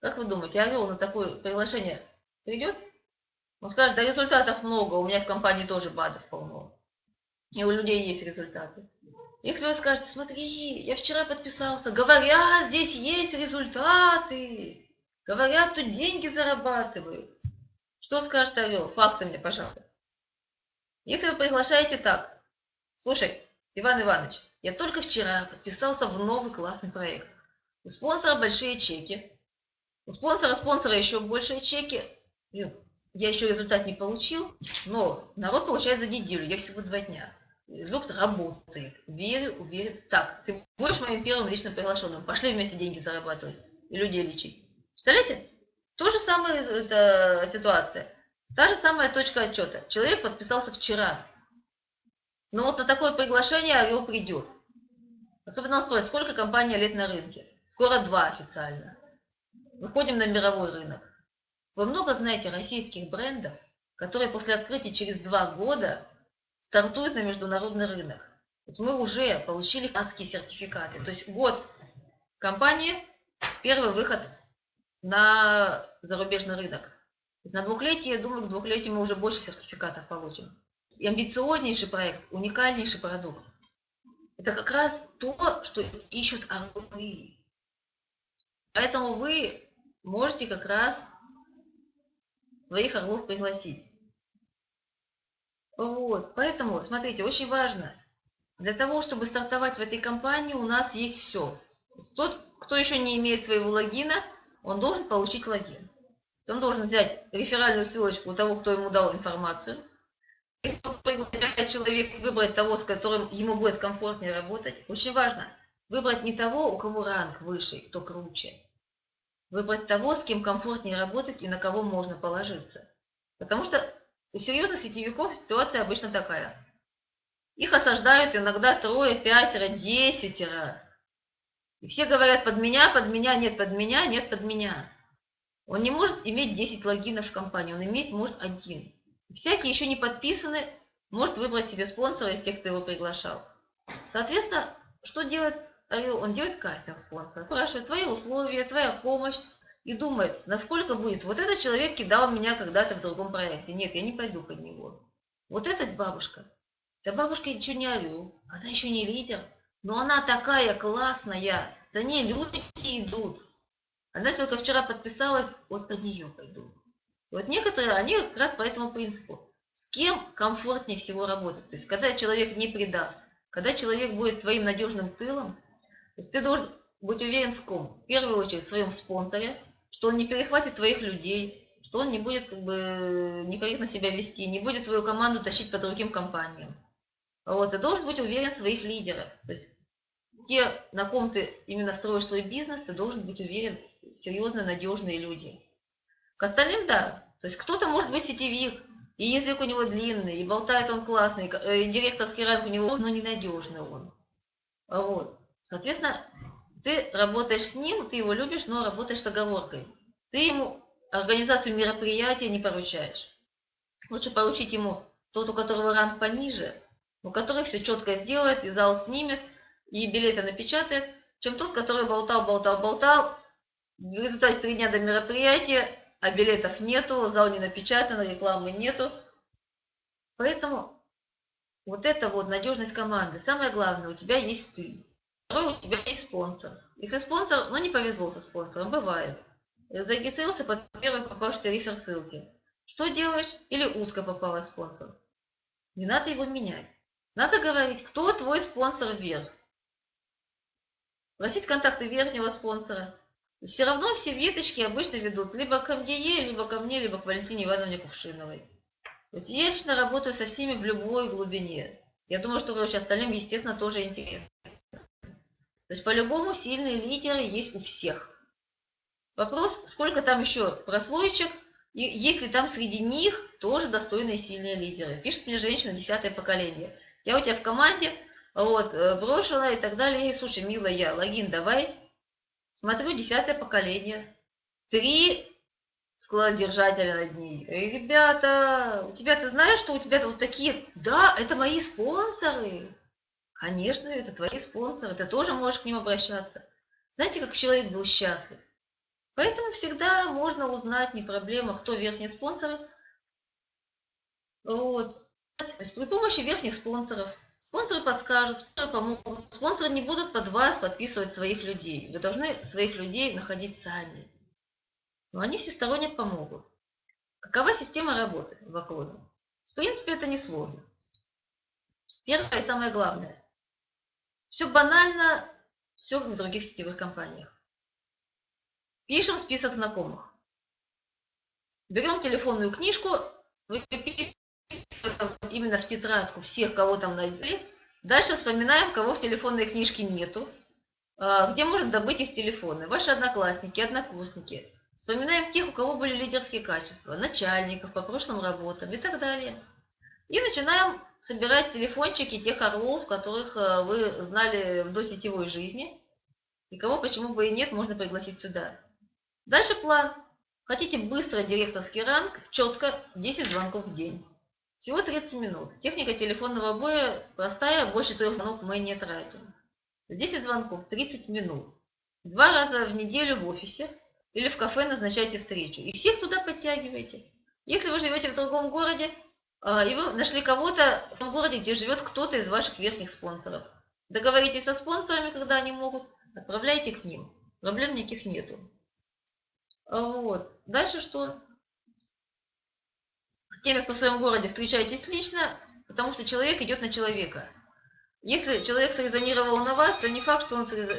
Как вы думаете, Орел на такое приглашение придет? Он скажет, да результатов много, у меня в компании тоже БАДов полно. И у людей есть результаты. Если вы скажете, смотри, я вчера подписался, говорят, здесь есть результаты, говорят, тут деньги зарабатывают. Что скажет Орел? Факты мне, пожалуйста. Если вы приглашаете так, слушай, Иван Иванович, я только вчера подписался в новый классный проект. У спонсора большие чеки, у спонсора спонсора еще большие чеки. Я еще результат не получил, но народ получает за неделю, я всего два дня. Продукт работает. Верю, уверен. Так, ты будешь моим первым личным приглашенным. Пошли вместе деньги зарабатывать и людей лечить. Представляете? То же самое это ситуация. Та же самая точка отчета. Человек подписался вчера. Но вот на такое приглашение его придет. Особенно он спросит, сколько компания лет на рынке? Скоро два официально. Выходим на мировой рынок. Вы много знаете российских брендов, которые после открытия через два года стартует на международный рынок. То есть мы уже получили канадские сертификаты. То есть год компании, первый выход на зарубежный рынок. То есть на двухлетие, я думаю, к двухлетию мы уже больше сертификатов получим. И амбициознейший проект, уникальнейший продукт. Это как раз то, что ищут орлы. Поэтому вы можете как раз своих орлов пригласить. Вот, поэтому, смотрите, очень важно. Для того, чтобы стартовать в этой компании, у нас есть все. Тот, кто еще не имеет своего логина, он должен получить логин. Он должен взять реферальную ссылочку у того, кто ему дал информацию. Если человек выбрать того, с которым ему будет комфортнее работать. Очень важно. выбрать не того, у кого ранг выше, кто круче. Выбрать того, с кем комфортнее работать и на кого можно положиться. Потому что у серьезных сетевиков ситуация обычно такая. Их осаждают иногда трое, пятеро, десятеро. И все говорят под меня, под меня, нет под меня, нет под меня. Он не может иметь 10 логинов в компании, он имеет, может, один. Всякие еще не подписаны, может выбрать себе спонсора из тех, кто его приглашал. Соответственно, что делает Орел? Он делает кастинг спонсора, спрашивает твои условия, твоя помощь, и думает, насколько будет. Вот этот человек кидал меня когда-то в другом проекте. Нет, я не пойду под него. Вот эта бабушка, эта бабушка еще не орел, она еще не лидер, но она такая классная, за ней люди идут. Она только вчера подписалась, вот под нее пойду. вот некоторые, они как раз по этому принципу. С кем комфортнее всего работать? То есть, когда человек не предаст, когда человек будет твоим надежным тылом, есть ты должен быть уверен в ком? В первую очередь в своем спонсоре, что он не перехватит твоих людей, что он не будет как бы некорректно себя вести, не будет твою команду тащить по другим компаниям. Вот, ты должен быть уверен в своих лидерах. То есть те, на ком ты именно строишь свой бизнес, ты должен быть уверен, серьезно надежные люди. К остальным, да. То есть кто-то может быть сетевик, и язык у него длинный, и болтает он классный, и директорский ранг у него, но ненадежный он. Вот. Соответственно, ты работаешь с ним, ты его любишь, но работаешь с оговоркой. Ты ему организацию мероприятия не поручаешь. Лучше поручить ему тот, у которого ранг пониже, у которого все четко сделает, и зал снимет, и билеты напечатает, чем тот, который болтал, болтал, болтал. В результате три дня до мероприятия, а билетов нету, зал не напечатан, рекламы нету. Поэтому вот это вот надежность команды. Самое главное, у тебя есть ты. Второй, у тебя есть спонсор. Если спонсор, ну не повезло со спонсором, бывает. Зарегистрировался под первой попавшейся рефер ссылки. Что делаешь? Или утка попала спонсор. Не надо его менять. Надо говорить, кто твой спонсор вверх. Просить контакты верхнего спонсора. Все равно все веточки обычно ведут либо к МДЕ, либо ко мне, либо к Валентине Ивановне Кувшиновой. То есть я лично работаю со всеми в любой глубине. Я думаю, что короче, остальным, естественно, тоже интересно. То есть по-любому сильные лидеры есть у всех. Вопрос, сколько там еще прослоечек, и есть ли там среди них тоже достойные сильные лидеры. Пишет мне женщина, десятое поколение. Я у тебя в команде, вот, э, брошена и так далее. И, слушай, милая, логин давай. Смотрю, десятое поколение. Три складодержателя над ней. Эй, ребята, у тебя, ты знаешь, что у тебя вот такие... Да, это мои спонсоры. Конечно, это твои спонсоры, ты тоже можешь к ним обращаться. Знаете, как человек был счастлив? Поэтому всегда можно узнать, не проблема, кто верхние спонсоры. Вот. То есть при помощи верхних спонсоров. Спонсоры подскажут, спонсоры помогут. Спонсоры не будут под вас подписывать своих людей. Вы должны своих людей находить сами. Но они всесторонне помогут. Какова система работы в Аклоне? В принципе, это несложно. Первое и самое главное. Все банально, все в других сетевых компаниях. Пишем список знакомых. Берем телефонную книжку, выписываем именно в тетрадку всех, кого там найдели. Дальше вспоминаем, кого в телефонной книжке нету, а, где можно добыть их телефоны. Ваши одноклассники, однокурсники. Вспоминаем тех, у кого были лидерские качества, начальников по прошлым работам и так далее. И начинаем собирать телефончики тех орлов, которых э, вы знали в досетевой жизни. И кого, почему бы и нет, можно пригласить сюда. Дальше план. Хотите быстро директорский ранг, четко 10 звонков в день. Всего 30 минут. Техника телефонного боя простая, больше трех звонков мы не тратим. 10 звонков, 30 минут. Два раза в неделю в офисе или в кафе назначайте встречу. И всех туда подтягивайте. Если вы живете в другом городе, и вы нашли кого-то в том городе, где живет кто-то из ваших верхних спонсоров. Договоритесь со спонсорами, когда они могут, отправляйте к ним. Проблем никаких нету. А, вот. Дальше что? С теми, кто в своем городе, встречайтесь лично, потому что человек идет на человека. Если человек срезонировал на вас, то не факт, что он, срез...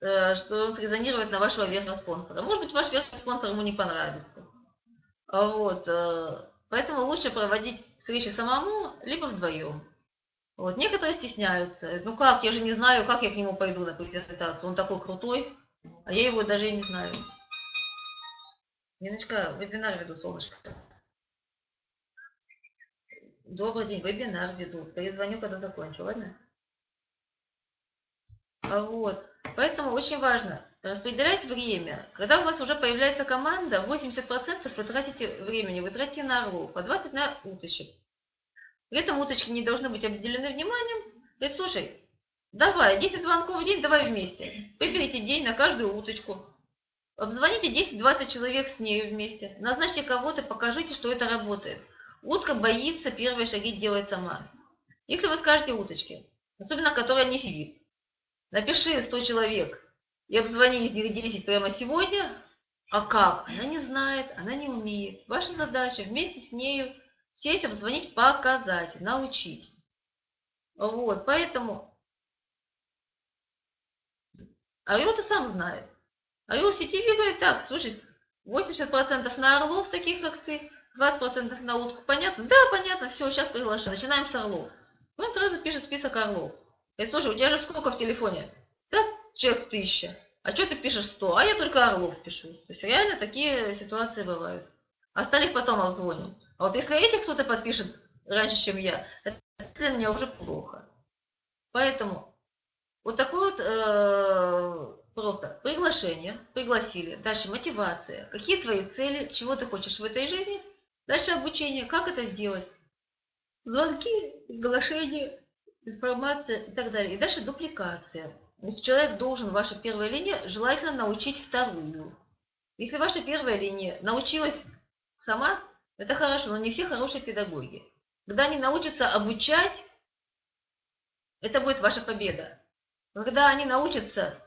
Э, что он срезонирует на вашего верхнего спонсора. Может быть, ваш верхний спонсор ему не понравится. А, вот. Поэтому лучше проводить встречи самому, либо вдвоем. Вот. Некоторые стесняются. Ну как, я же не знаю, как я к нему пойду на презентацию. Он такой крутой, а я его даже и не знаю. Ниночка, вебинар веду, солнышко. Добрый день, вебинар веду. Перезвоню, когда закончу, ладно? А вот. Поэтому очень важно распределять время. Когда у вас уже появляется команда, 80% вы тратите времени, вы тратите на орлов, а 20% на уточек. При этом уточки не должны быть обделены вниманием. Говорит, слушай, давай, 10 звонков в день, давай вместе. Выберите день на каждую уточку. Обзвоните 10-20 человек с нею вместе. Назначьте кого-то, покажите, что это работает. Утка боится первые шаги делать сама. Если вы скажете уточке, особенно которая не сидит, напиши 100 человек и обзвони из них 10 прямо сегодня, а как? Она не знает, она не умеет. Ваша задача вместе с нею сесть, обзвонить, показать, научить. Вот, поэтому Орел-то сам знает. Орел в сетевик говорит так, слушай, 80% на орлов, таких как ты, 20% на утку. Понятно? Да, понятно, все, сейчас приглашаем. Начинаем с орлов. Он сразу пишет список орлов. Говорит, слушай, у тебя же сколько в телефоне? Человек тысяча. А что ты пишешь 100? А я только орлов пишу. То есть реально такие ситуации бывают. Остальных потом обзвоним. А вот если этих кто-то подпишет раньше, чем я, это для меня уже плохо. Поэтому вот такой вот э, просто приглашение, пригласили. Дальше мотивация. Какие твои цели, чего ты хочешь в этой жизни – Дальше обучение. Как это сделать? Звонки, приглашения, информация и так далее. И дальше дупликация. Есть человек должен, ваша первая линия, желательно научить вторую. Если ваша первая линия научилась сама, это хорошо, но не все хорошие педагоги. Когда они научатся обучать, это будет ваша победа. Когда они научатся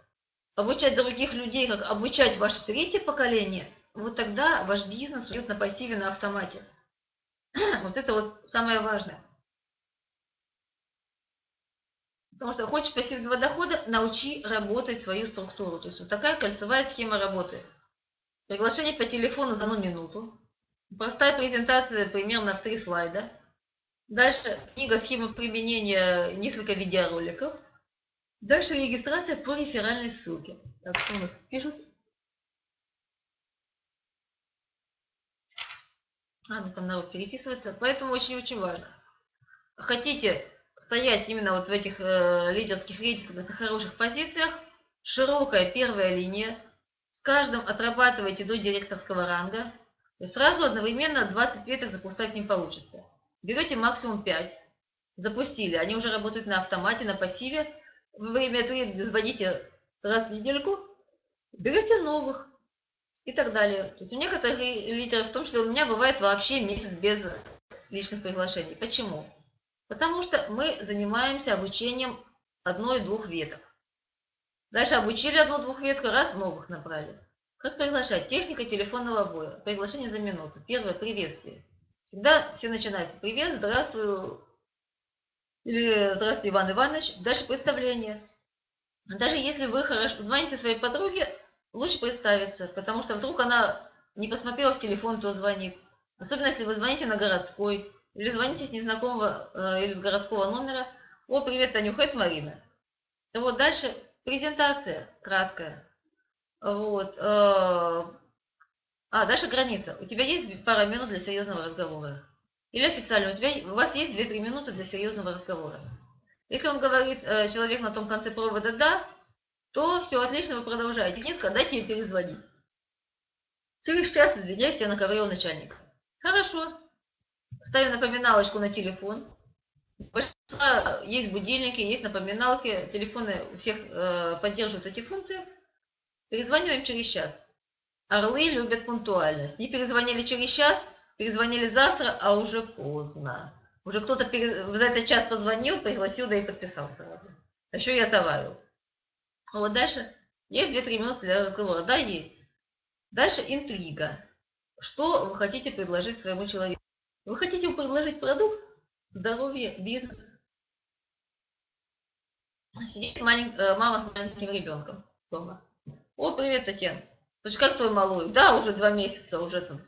обучать других людей, как обучать ваше третье поколение, вот тогда ваш бизнес уйдет на пассиве, на автомате. Вот это вот самое важное. Потому что хочешь пассивного дохода, научи работать свою структуру. То есть вот такая кольцевая схема работы. Приглашение по телефону за одну минуту. Простая презентация примерно в три слайда. Дальше книга схема применения, несколько видеороликов. Дальше регистрация по реферальной ссылке. Так, у нас пишут? А, ну там народ переписывается. Поэтому очень-очень важно. Хотите стоять именно вот в этих э, лидерских рейтингах на хороших позициях, широкая первая линия, с каждым отрабатывайте до директорского ранга, то есть сразу одновременно 20 веток запускать не получится. Берете максимум 5, запустили, они уже работают на автомате, на пассиве, во время этого звоните раз в недельку, берете новых, и так далее. То есть у некоторых лидеров, в том числе у меня, бывает вообще месяц без личных приглашений. Почему? Потому что мы занимаемся обучением одной-двух веток. Дальше обучили одну-двух ветку, раз новых набрали. Как приглашать? Техника телефонного боя. Приглашение за минуту. Первое – приветствие. Всегда все начинаются. Привет, здравствуй. Или здравствуй, Иван Иванович. Дальше представление. Даже если вы хорошо звоните своей подруге, лучше представиться, потому что вдруг она не посмотрела в телефон, то звонит. Особенно, если вы звоните на городской, или звоните с незнакомого э, или с городского номера. О, привет, Танюха, это Марина. Вот дальше презентация краткая. Вот. Э, а, дальше граница. У тебя есть пара минут для серьезного разговора. Или официально, у, тебя, у вас есть 2-3 минуты для серьезного разговора. Если он говорит, э, человек на том конце провода «да», то все, отлично, вы продолжаете. Нет, дайте ей перезвонить. Через час, извиняюсь, я на ковре у начальника. Хорошо. Ставим напоминалочку на телефон. Есть будильники, есть напоминалки. Телефоны у всех э, поддерживают эти функции. Перезваниваем через час. Орлы любят пунктуальность. Не перезвонили через час, перезвонили завтра, а уже поздно. Уже кто-то за этот час позвонил, пригласил, да и подписался. А еще я товарил. Вот дальше есть 2-3 минуты для разговора. Да, есть. Дальше интрига. Что вы хотите предложить своему человеку? Вы хотите предложить продукт, здоровье, бизнес. Сидит малень... Э, мама с маленьким ребенком дома. О, привет, Татьяна. Слушай, как твой малой? Да, уже два месяца, уже там,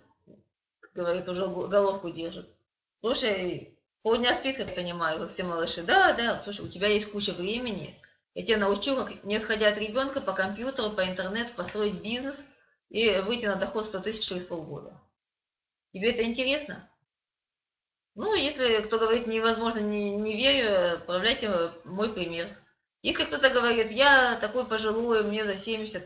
как говорится, уже головку держит. Слушай, Полдня спит, как я понимаю, как все малыши. Да, да, слушай, у тебя есть куча времени. Я тебя научу, как, не отходя от ребенка, по компьютеру, по интернету, построить бизнес и выйти на доход 100 тысяч через полгода. Тебе это интересно? Ну, если кто говорит невозможно, не, не верю, отправляйте мой пример. Если кто-то говорит, я такой пожилой, мне за 70,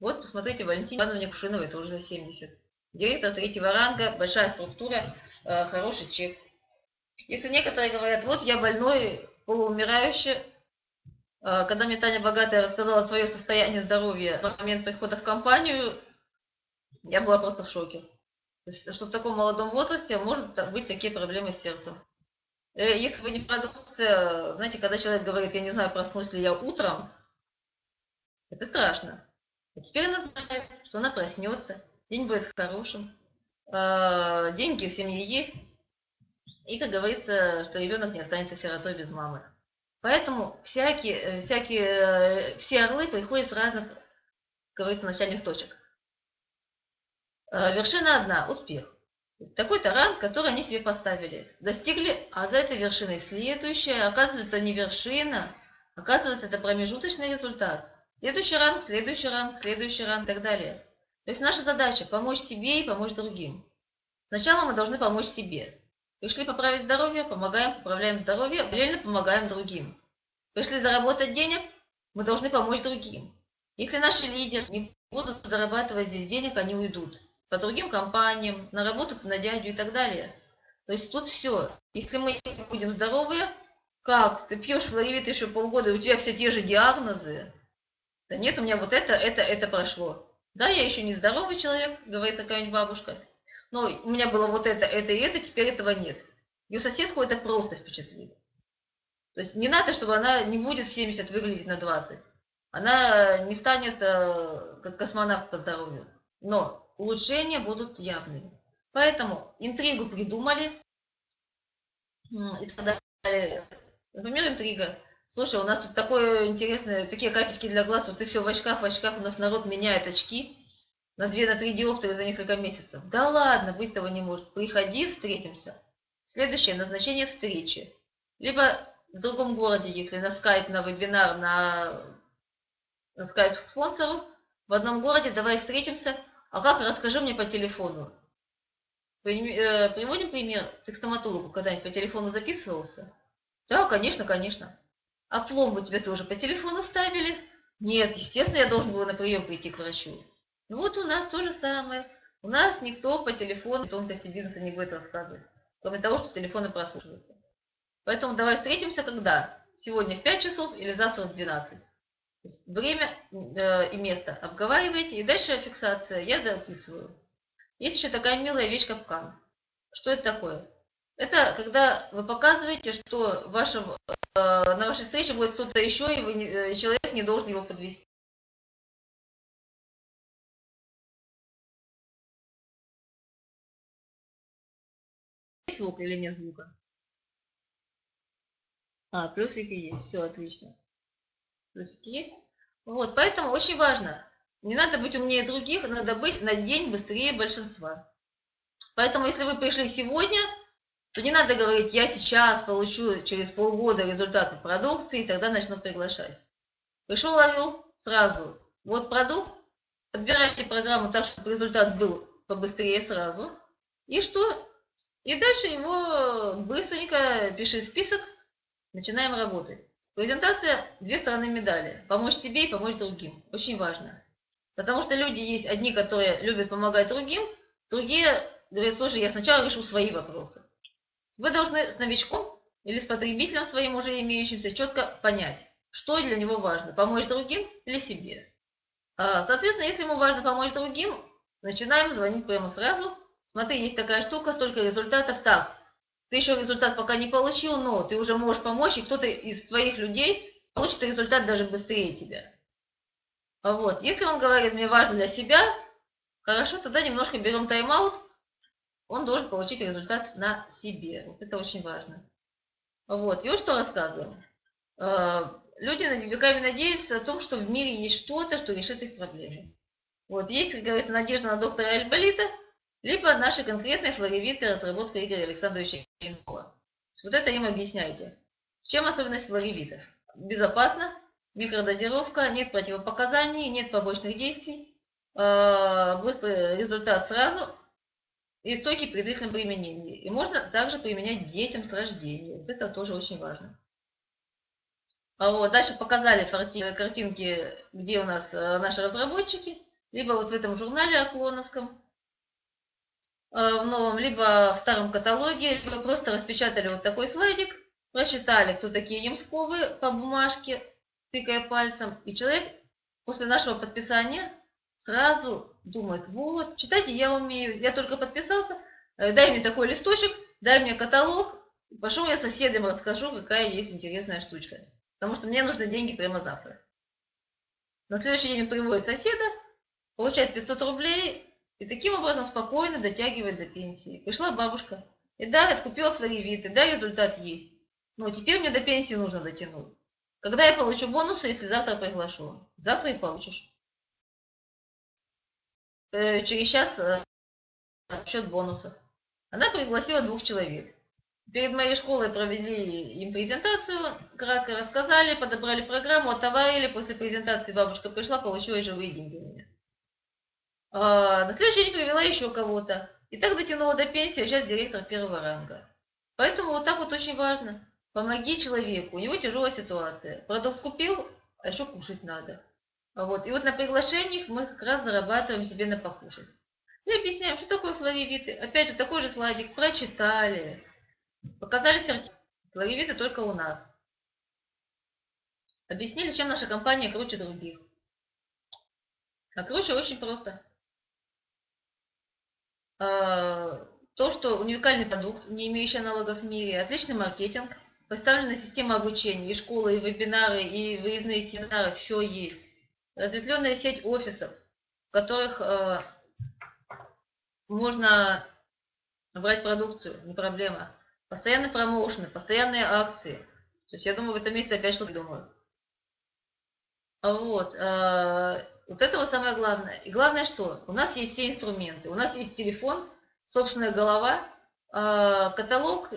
вот посмотрите, Валентине Ивановне Кушиновой тоже за 70. Директор третьего ранга, большая структура, э, хороший чек. Если некоторые говорят, вот я больной, полуумирающий, э, когда мне Таня Богатая рассказала свое состояние здоровья в момент прихода в компанию, я была просто в шоке. Что в таком молодом возрасте может быть такие проблемы с сердцем. Э, если вы не продукция, знаете, когда человек говорит, я не знаю, проснусь ли я утром, это страшно. А теперь она знает, что она проснется, день будет хорошим, э, деньги в семье есть, и, как говорится, что ребенок не останется сиротой без мамы. Поэтому всякие, э, всякие, все орлы приходят с разных, как говорится, начальных точек. Э, вершина одна – успех. Такой-то ранг, который они себе поставили. Достигли, а за этой вершиной следующая. Оказывается, это не вершина, оказывается, это промежуточный результат. Следующий ранг, следующий ранг, следующий ранг и так далее. То есть наша задача – помочь себе и помочь другим. Сначала мы должны помочь себе. Пришли поправить здоровье, помогаем, поправляем здоровье, параллельно помогаем другим. Пришли заработать денег, мы должны помочь другим. Если наши лидеры не будут зарабатывать здесь денег, они уйдут по другим компаниям, на работу на дядю и так далее. То есть тут все. Если мы будем здоровые, как? Ты пьешь флоревит еще полгода, и у тебя все те же диагнозы. Да нет, у меня вот это, это, это прошло. Да, я еще не здоровый человек, говорит такая-нибудь бабушка. Но у меня было вот это, это и это, теперь этого нет. Ее соседку это просто впечатлило. То есть не надо, чтобы она не будет в 70 выглядеть на 20. Она не станет э, как космонавт по здоровью. Но улучшения будут явными. Поэтому интригу придумали и так далее. Например, интрига. Слушай, у нас тут такое интересное, такие капельки для глаз, вот ты все в очках, в очках, у нас народ меняет очки на 2 на 3 диоптры за несколько месяцев. Да ладно, быть того не может. Приходи, встретимся. Следующее, назначение встречи. Либо в другом городе, если на скайп, на вебинар, на, на скайп спонсору, в одном городе давай встретимся, а как? Расскажи мне по телефону. Э, приводим пример. Ты к стоматологу когда-нибудь по телефону записывался? Да, конечно, конечно. А пломбу тебе тоже по телефону ставили? Нет, естественно, я должен был на прием прийти к врачу. Ну вот у нас то же самое. У нас никто по телефону тонкости бизнеса не будет рассказывать. Кроме того, что телефоны прослушиваются. Поэтому давай встретимся когда? Сегодня в 5 часов или завтра в 12 время э, и место обговариваете, и дальше фиксация. Я дописываю. Есть еще такая милая вещь капкан. Что это такое? Это когда вы показываете, что вашем, э, на вашей встрече будет кто-то еще, и вы э, человек не должен его подвести. Есть звук или нет звука? А, плюсики есть, все отлично плюсики есть. Вот, поэтому очень важно. Не надо быть умнее других, надо быть на день быстрее большинства. Поэтому, если вы пришли сегодня, то не надо говорить, я сейчас получу через полгода результаты продукции, и тогда начну приглашать. Пришел, ловил сразу. Вот продукт, подбирайте программу так, чтобы результат был побыстрее сразу. И что? И дальше его быстренько пиши список, начинаем работать. Презентация – две стороны медали. Помочь себе и помочь другим. Очень важно. Потому что люди есть одни, которые любят помогать другим, другие говорят, слушай, я сначала решу свои вопросы. Вы должны с новичком или с потребителем своим уже имеющимся четко понять, что для него важно, помочь другим или себе. А, соответственно, если ему важно помочь другим, начинаем звонить прямо сразу. Смотри, есть такая штука, столько результатов. Так, ты еще результат пока не получил, но ты уже можешь помочь, и кто-то из твоих людей получит результат даже быстрее тебя. Вот. Если он говорит, мне важно для себя, хорошо, тогда немножко берем тайм-аут, он должен получить результат на себе. Вот это очень важно. Вот. И вот что рассказываем. Э, люди веками надеются о том, что в мире есть что-то, что решит их проблемы. Вот. Есть, как говорится, надежда на доктора Альболита – либо наши конкретные флоревиты разработка Игоря Александровича Ильинова. Вот это им объясняйте. Чем особенность флоревитов? Безопасно, микродозировка, нет противопоказаний, нет побочных действий, э, быстрый результат сразу и стойкий при длительном применении. И можно также применять детям с рождения. Вот это тоже очень важно. А вот, дальше показали картинки, где у нас э, наши разработчики, либо вот в этом журнале Оклоновском, в новом, либо в старом каталоге, либо просто распечатали вот такой слайдик, прочитали, кто такие Ямсковы по бумажке, тыкая пальцем, и человек после нашего подписания сразу думает, вот, читайте я умею, я только подписался, э, дай мне такой листочек, дай мне каталог, пошел я соседям расскажу, какая есть интересная штучка. Потому что мне нужны деньги прямо завтра. На следующий день он приводит соседа, получает 500 рублей и таким образом спокойно дотягивает до пенсии. Пришла бабушка, и да, откупила свои виды, да, результат есть. Но теперь мне до пенсии нужно дотянуть. Когда я получу бонусы, если завтра приглашу? Завтра и получишь. Э, через час э, счет бонусов. Она пригласила двух человек. Перед моей школой провели им презентацию, кратко рассказали, подобрали программу, отоварили. После презентации бабушка пришла, получила живые деньги у меня. А, на следующий день привела еще кого-то. И так дотянула до пенсии, а сейчас директор первого ранга. Поэтому вот так вот очень важно. Помоги человеку, у него тяжелая ситуация. Продукт купил, а еще кушать надо. Вот. И вот на приглашениях мы как раз зарабатываем себе на покушать. И объясняем, что такое флоревиты. Опять же, такой же слайдик. Прочитали. Показали сертификат. Флоревиты только у нас. Объяснили, чем наша компания круче других. А круче очень просто. А, то, что уникальный продукт, не имеющий аналогов в мире, отличный маркетинг, поставлена система обучения, и школы, и вебинары, и выездные семинары, все есть. Разветвленная сеть офисов, в которых э, можно брать продукцию, не проблема. Постоянные промоушены, постоянные акции. То есть я думаю, в этом месте опять что-то думаю. Вот. Э, вот это вот самое главное. И главное что? У нас есть все инструменты. У нас есть телефон, собственная голова, э, каталог,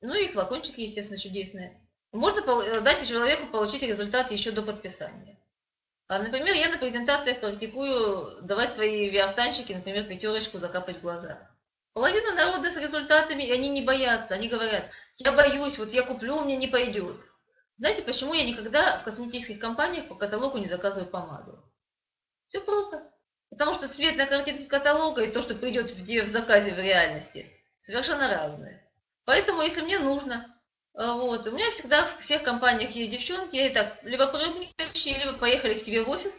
ну и флакончики, естественно, чудесные. Можно э, дать человеку получить результат еще до подписания. А, например, я на презентациях практикую давать свои виафтанчики, например, пятерочку закапать в глаза. Половина народа с результатами, и они не боятся. Они говорят, я боюсь, вот я куплю, мне не пойдет. Знаете, почему я никогда в косметических компаниях по каталогу не заказываю помаду? Все просто. Потому что цвет на картинке каталога и то, что придет в, в заказе в реальности, совершенно разные. Поэтому, если мне нужно, э, вот, у меня всегда в всех компаниях есть девчонки, и так, либо прыгнущие, либо поехали к тебе в офис,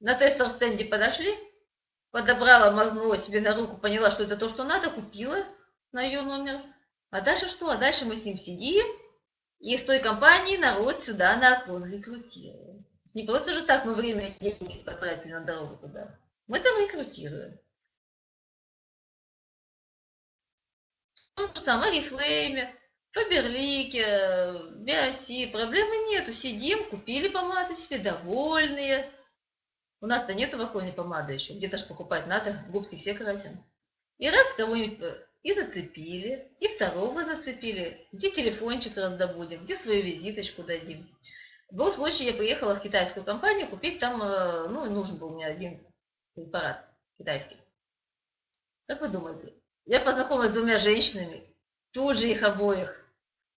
на тестовом стенде подошли, подобрала, мазнула себе на руку, поняла, что это то, что надо, купила на ее номер. А дальше что? А дальше мы с ним сидим, и с той компании народ сюда на оклон рекрутируем. Не просто же так мы время и деньги потратили на дорогу туда. Мы там рекрутируем. То же самое Рихлейме, Фаберлике, Биоси. Проблемы нету. Сидим, купили помады себе, довольные. У нас-то нету в Аклоне помады еще. Где-то же покупать надо, губки все красим. И раз кого-нибудь э, и зацепили, и второго зацепили. Где телефончик раздобудем, где свою визиточку дадим. Был случай, я приехала в китайскую компанию купить там, э, ну, нужен был мне один препарат китайский. Как вы думаете? Я познакомилась с двумя женщинами, тут же их обоих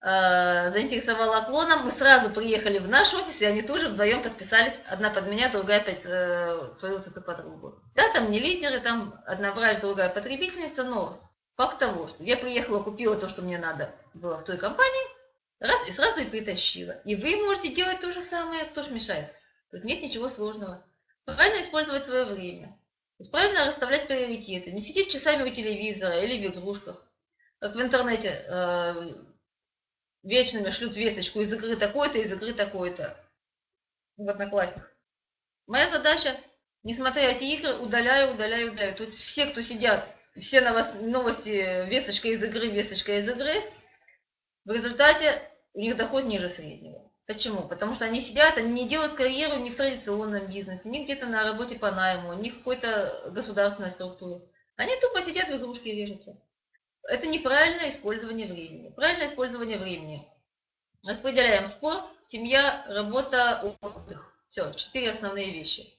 Э, заинтересовала клоном. Мы сразу приехали в наш офис, и они тоже вдвоем подписались. Одна под меня, другая под э, свою вот эту подругу. Да, там не лидеры, там одна врач, другая потребительница, но факт того, что я приехала, купила то, что мне надо было в той компании, раз, и сразу и притащила. И вы можете делать то же самое, кто ж мешает. Тут нет ничего сложного. Правильно использовать свое время. Правильно расставлять приоритеты. Не сидеть часами у телевизора или в игрушках. Как в интернете э, вечными шлют весточку из игры такой-то, из игры такой-то в Одноклассниках. Моя задача, не смотря эти игры, удаляю, удаляю, удаляю. Тут все, кто сидят, все новости, весточка из игры, весточка из игры, в результате у них доход ниже среднего. Почему? Потому что они сидят, они не делают карьеру ни в традиционном бизнесе, ни где-то на работе по найму, ни в какой-то государственной структуре. Они тупо сидят в игрушки и режутся. это неправильное использование времени. Правильное использование времени. Распределяем спорт, семья, работа, отдых. Все, четыре основные вещи.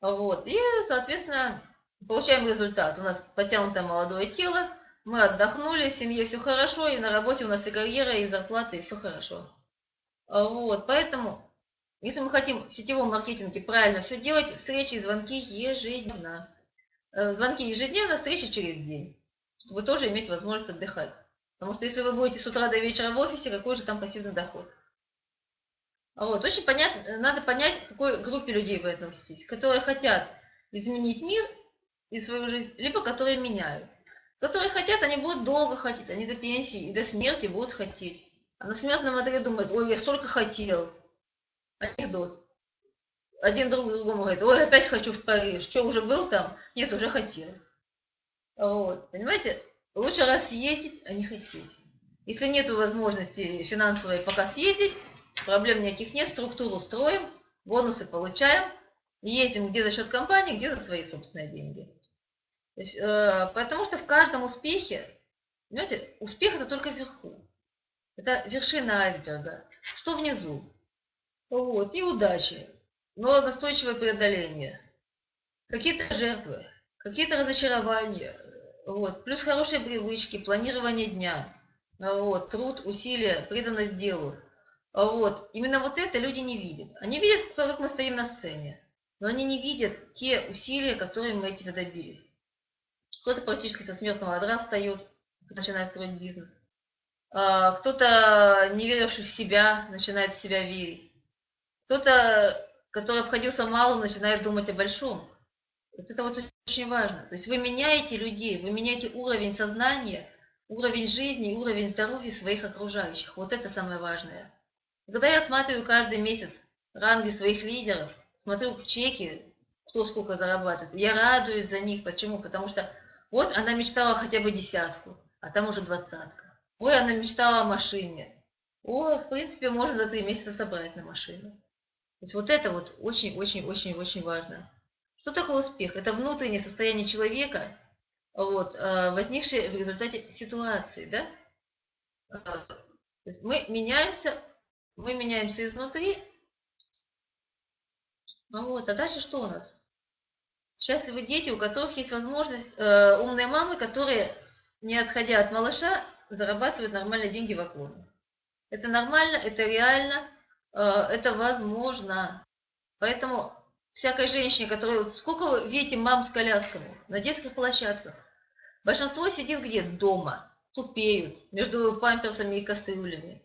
Вот. И, соответственно, получаем результат. У нас подтянутое молодое тело, мы отдохнули, в семье все хорошо, и на работе у нас и карьера, и зарплата, и все хорошо. Вот. Поэтому, если мы хотим в сетевом маркетинге правильно все делать, встречи и звонки ежедневно. Э, звонки ежедневно, встречи через день, чтобы тоже иметь возможность отдыхать. Потому что если вы будете с утра до вечера в офисе, какой же там пассивный доход? А вот, очень понятно, надо понять, к какой группе людей вы относитесь, которые хотят изменить мир и свою жизнь, либо которые меняют. Которые хотят, они будут долго хотеть, они до пенсии и до смерти будут хотеть. А на смертном одре думают, ой, я столько хотел. Анекдот. Один друг другому говорит, ой, опять хочу в Париж. Что, уже был там? Нет, уже хотел. Вот, понимаете? Лучше раз съездить, а не хотеть. Если нет возможности финансовой пока съездить, проблем никаких нет, структуру строим, бонусы получаем, ездим где за счет компании, где за свои собственные деньги. Есть, э, потому что в каждом успехе, понимаете, успех это только вверху. Это вершина айсберга. Что внизу? Вот, и удачи, но настойчивое преодоление. Какие-то жертвы, какие-то разочарования, вот. Плюс хорошие привычки, планирование дня, вот. труд, усилия, преданность делу. Вот. Именно вот это люди не видят. Они видят, как мы стоим на сцене, но они не видят те усилия, которые мы этим добились. Кто-то практически со смертного одра встает, начинает строить бизнес. А, кто-то, не веривший в себя, начинает в себя верить. Кто-то, который обходился малым, начинает думать о большом. Вот это вот очень важно. То есть вы меняете людей, вы меняете уровень сознания, уровень жизни, уровень здоровья своих окружающих. Вот это самое важное. Когда я смотрю каждый месяц ранги своих лидеров, смотрю чеки, кто сколько зарабатывает, я радуюсь за них. Почему? Потому что вот она мечтала хотя бы десятку, а там уже двадцатка. Ой, она мечтала о машине. О, в принципе, можно за три месяца собрать на машину. То есть вот это вот очень-очень-очень-очень важно. Что такое успех? Это внутреннее состояние человека, вот, э, возникшее в результате ситуации. Да? Э, то есть мы меняемся, мы меняемся изнутри. Ну вот, а дальше что у нас? Счастливые дети, у которых есть возможность, э, умные мамы, которые, не отходя от малыша, зарабатывают нормальные деньги в оконе. Это нормально, это реально, э, это возможно. Поэтому всякой женщине, которая... Сколько вы видите мам с колясками на детских площадках? Большинство сидит где? Дома. Тупеют между памперсами и кастрюлями.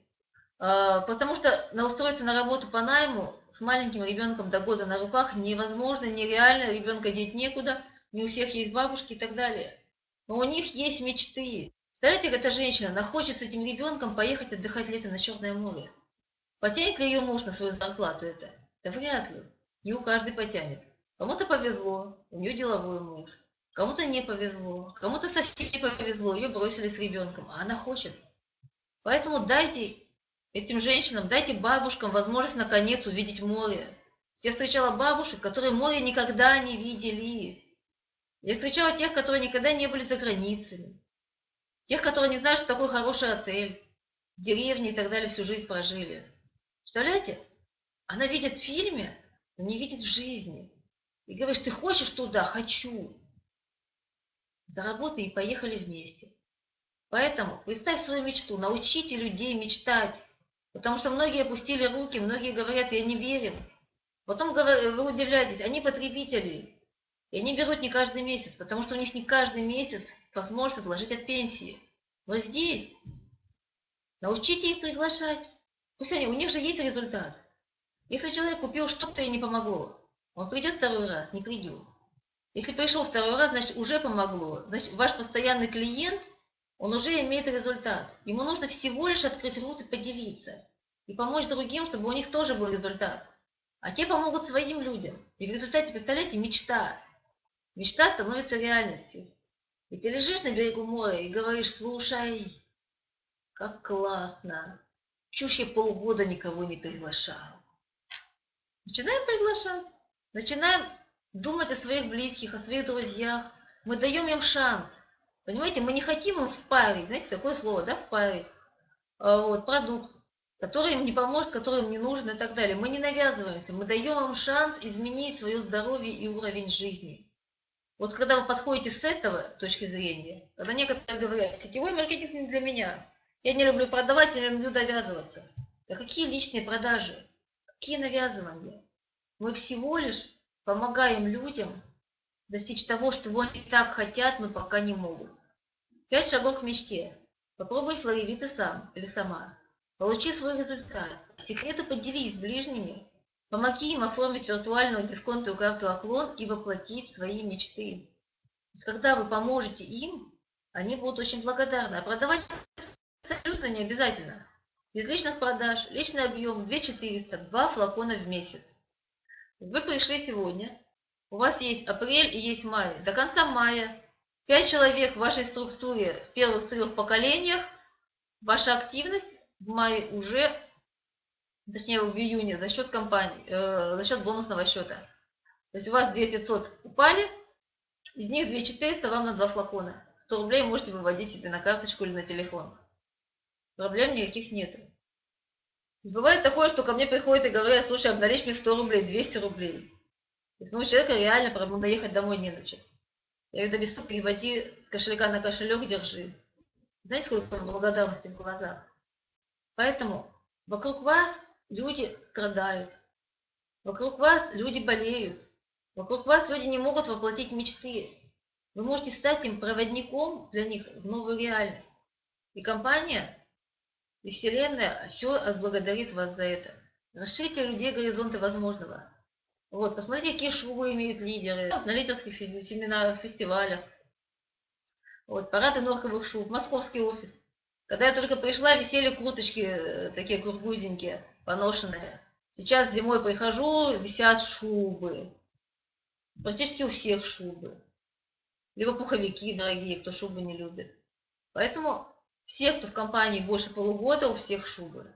А, потому что на устроиться на работу по найму с маленьким ребенком до года на руках невозможно, нереально, ребенка деть некуда, не у всех есть бабушки и так далее. Но у них есть мечты. Представляете, эта женщина, она хочет с этим ребенком поехать отдыхать летом на Черное море. Потянет ли ее муж на свою зарплату это? Да вряд ли. Не у каждой потянет. Кому-то повезло, у нее деловой муж. Кому-то не повезло, кому-то совсем не повезло, ее бросили с ребенком, а она хочет. Поэтому дайте этим женщинам, дайте бабушкам возможность наконец увидеть море. Я встречала бабушек, которые море никогда не видели. Я встречала тех, которые никогда не были за границами. Тех, которые не знают, что такое хороший отель, деревни и так далее, всю жизнь прожили. Представляете? Она видит в фильме, но не видит в жизни. И говоришь, ты хочешь туда? Хочу. Заработай и поехали вместе. Поэтому представь свою мечту, научите людей мечтать. Потому что многие опустили руки, многие говорят, я не верю. Потом вы удивляетесь, они потребители. И они берут не каждый месяц, потому что у них не каждый месяц возможность отложить от пенсии. Но здесь научите их приглашать. Пусть они, у них же есть результат. Если человек купил что-то и не помогло, он придет второй раз, не придет. Если пришел второй раз, значит уже помогло. Значит, ваш постоянный клиент, он уже имеет результат. Ему нужно всего лишь открыть рот и поделиться. И помочь другим, чтобы у них тоже был результат. А те помогут своим людям. И в результате, представляете, мечта. Мечта становится реальностью. И ты лежишь на берегу моря и говоришь, слушай, как классно. Чушь я полгода никого не приглашал. Начинаем приглашать, начинаем думать о своих близких, о своих друзьях. Мы даем им шанс. Понимаете, мы не хотим им впарить, знаете, такое слово, да, впарить, а, вот, продукт, который им не поможет, который им не нужен и так далее. Мы не навязываемся, мы даем им шанс изменить свое здоровье и уровень жизни. Вот когда вы подходите с этого точки зрения, когда некоторые говорят, сетевой маркетинг не для меня, я не люблю продавать, не люблю довязываться. Да какие личные продажи? Какие навязывания? Мы всего лишь помогаем людям достичь того, что они так хотят, но пока не могут. Пять шагов к мечте. Попробуй слови ты сам или сама. Получи свой результат. Секреты поделись с ближними. Помоги им оформить виртуальную дисконтовую карту «Оклон» и воплотить свои мечты. То есть, когда вы поможете им, они будут очень благодарны. А продавать абсолютно не обязательно. Без личных продаж, личный объем 2400, 2 флакона в месяц. То есть вы пришли сегодня, у вас есть апрель и есть май. До конца мая 5 человек в вашей структуре в первых трех поколениях, ваша активность в мае уже, точнее в июне, за счет компании, э, за счет бонусного счета. То есть у вас 2500 упали, из них 2400 вам на 2 флакона. 100 рублей можете выводить себе на карточку или на телефон. Проблем никаких нету. Бывает такое, что ко мне приходят и говорят, слушай, обналичь мне 100 рублей, 200 рублей. Ну, у человека реально проблема ехать домой не на чем. Я говорю, да без переводи с кошелька на кошелек, держи. Знаете, сколько благодарности в глазах? Поэтому вокруг вас люди страдают. Вокруг вас люди болеют. Вокруг вас люди не могут воплотить мечты. Вы можете стать им проводником для них в новую реальность. И компания, и Вселенная все отблагодарит вас за это. Расширите людей горизонты возможного. Вот, посмотрите, какие шубы имеют лидеры. Вот, на лидерских семинарах, фестивалях. Вот, парады норковых шуб, московский офис. Когда я только пришла, висели курточки э, такие кургузенькие, поношенные. Сейчас зимой прихожу, висят шубы. Практически у всех шубы. Либо пуховики дорогие, кто шубы не любит. Поэтому все, кто в компании больше полугода, у всех шубы.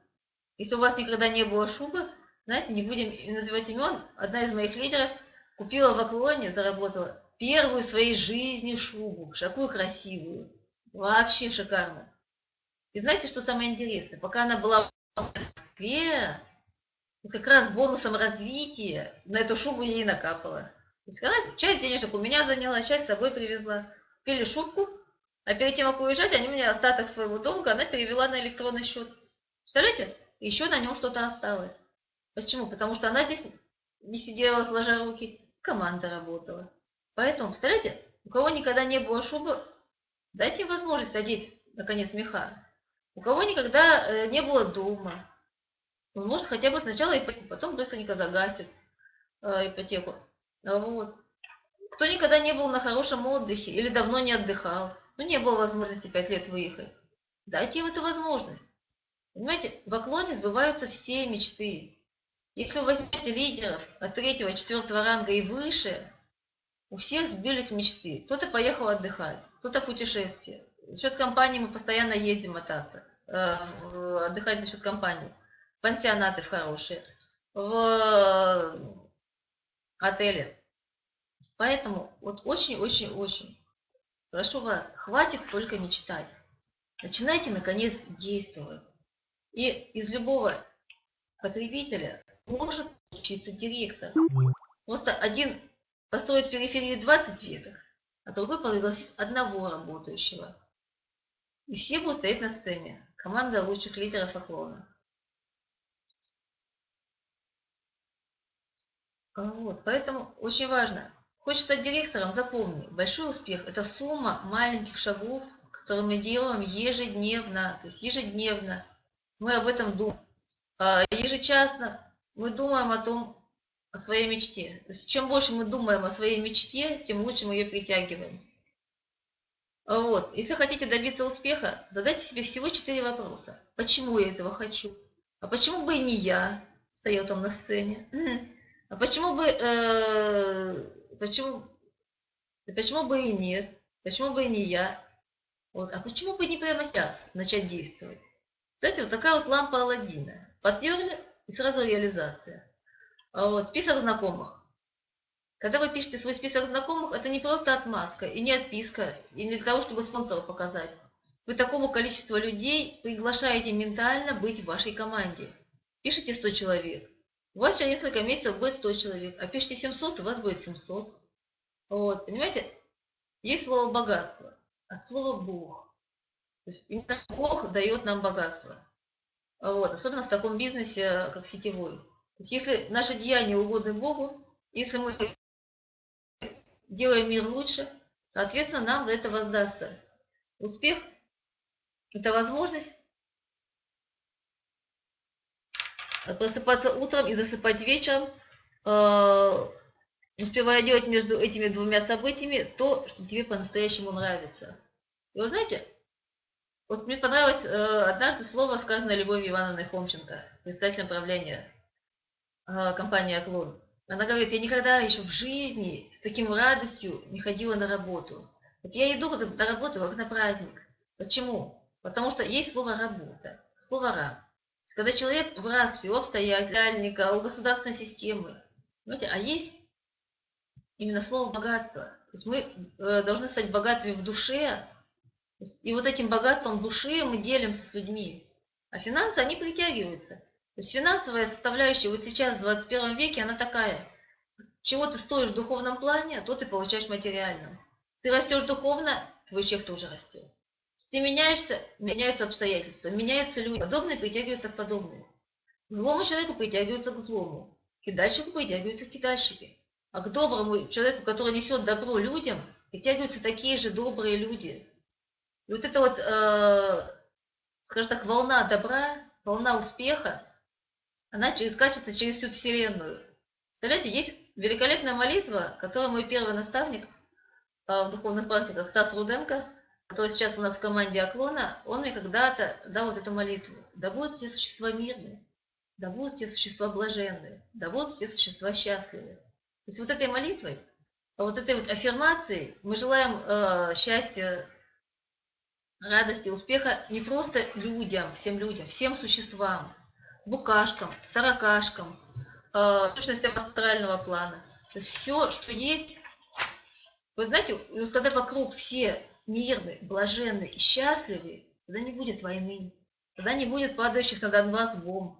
Если у вас никогда не было шубы, знаете, не будем называть имен, одна из моих лидеров купила в Аклоне, заработала первую в своей жизни шубу, такую красивую, вообще шикарно. И знаете, что самое интересное? Пока она была в Москве, как раз бонусом развития на эту шубу ей накапала. То есть она часть денежек у меня заняла, часть с собой привезла. Купили шубку, а перед тем, как уезжать, они мне остаток своего долга, она перевела на электронный счет. Представляете? Еще на нем что-то осталось. Почему? Потому что она здесь не сидела сложа руки, команда работала. Поэтому, представляете, у кого никогда не было шубы, дайте им возможность одеть, наконец, меха. У кого никогда э, не было дома, он может хотя бы сначала ипотеку, потом быстренько загасит э, ипотеку. Вот. Кто никогда не был на хорошем отдыхе или давно не отдыхал, ну не было возможности пять лет выехать, дайте им эту возможность. Понимаете, в Оклоне сбываются все мечты. Если вы возьмете лидеров от третьего, четвертого ранга и выше, у всех сбились мечты. Кто-то поехал отдыхать, кто-то путешествие. За счет компании мы постоянно ездим мотаться, э, отдыхать за счет компании. Пансионаты хорошие, в отеле. Поэтому вот очень-очень-очень прошу вас, хватит только мечтать. Начинайте, наконец, действовать. И из любого потребителя может учиться директор. Просто один построит в периферии 20 веток, а другой пригласит одного работающего. И все будут стоять на сцене. Команда лучших лидеров Оклона. Вот, поэтому очень важно. Хочешь стать директором, запомни, большой успех – это сумма маленьких шагов, которые мы делаем ежедневно. То есть ежедневно мы об этом думаем. А ежечасно мы думаем о том, о своей мечте. То есть чем больше мы думаем о своей мечте, тем лучше мы ее притягиваем. Вот. Если хотите добиться успеха, задайте себе всего четыре вопроса. Почему я этого хочу? А почему бы и не я стоял там на сцене? А почему бы, э, почему, почему бы и нет? Почему бы и не я? Вот. А почему бы не прямо сейчас начать действовать? Знаете, вот такая вот лампа Алладина. Потерли, и сразу реализация. А вот, список знакомых. Когда вы пишете свой список знакомых, это не просто отмазка и не отписка, и не для того, чтобы спонсора показать. Вы такому количеству людей приглашаете ментально быть в вашей команде. Пишите 100 человек. У вас через несколько месяцев будет 100 человек, а пишите 700, у вас будет 700. Вот, понимаете? Есть слово богатство, от слова Бог. То есть именно Бог дает нам богатство. Вот, особенно в таком бизнесе, как сетевой. То есть если наши деяния угодны Богу, если мы делаем мир лучше, соответственно, нам за это воздастся. Успех – это возможность просыпаться утром и засыпать вечером, э, успевая делать между этими двумя событиями то, что тебе по-настоящему нравится. И вот знаете, вот мне понравилось э, однажды слово, сказанное Любовью Ивановной Хомченко, председателем правления э, компании «Оклон». Она говорит, я никогда еще в жизни с таким радостью не ходила на работу. Вот я иду как на работу, как на праздник. Почему? Потому что есть слово «работа», слово «раб». Когда человек враг всего обстоятельника, у государственной системы. Понимаете? А есть именно слово «богатство». То есть мы э, должны стать богатыми в душе, и вот этим богатством души мы делимся с людьми. А финансы, они притягиваются. То есть финансовая составляющая вот сейчас, в 21 веке, она такая. Чего ты стоишь в духовном плане, то ты получаешь в материальном. Ты растешь духовно, твой чек тоже растет. Ты меняешься, меняются обстоятельства, меняются люди. Подобные притягиваются к подобному. Злому человеку притягиваются к злому. К кидальщику притягиваются к кидальщике. А к доброму человеку, который несет добро людям, притягиваются такие же добрые люди. И вот эта вот, э, скажем так, волна добра, волна успеха, она через, качется через всю Вселенную. Представляете, есть великолепная молитва, которую мой первый наставник э, в духовных практиках Стас Руденко, который сейчас у нас в команде Оклона, он мне когда-то дал вот эту молитву. Да будут все существа мирные, да будут все существа блаженные, да будут все существа счастливы. То есть вот этой молитвой, вот этой вот аффирмацией мы желаем э, счастья радости, успеха не просто людям, всем людям, всем существам, букашкам, таракашкам, э, сущностям астрального плана. То есть все, что есть, вы знаете, когда вокруг все мирны, блаженны и счастливы, тогда не будет войны, тогда не будет падающих на Донбасс бомб,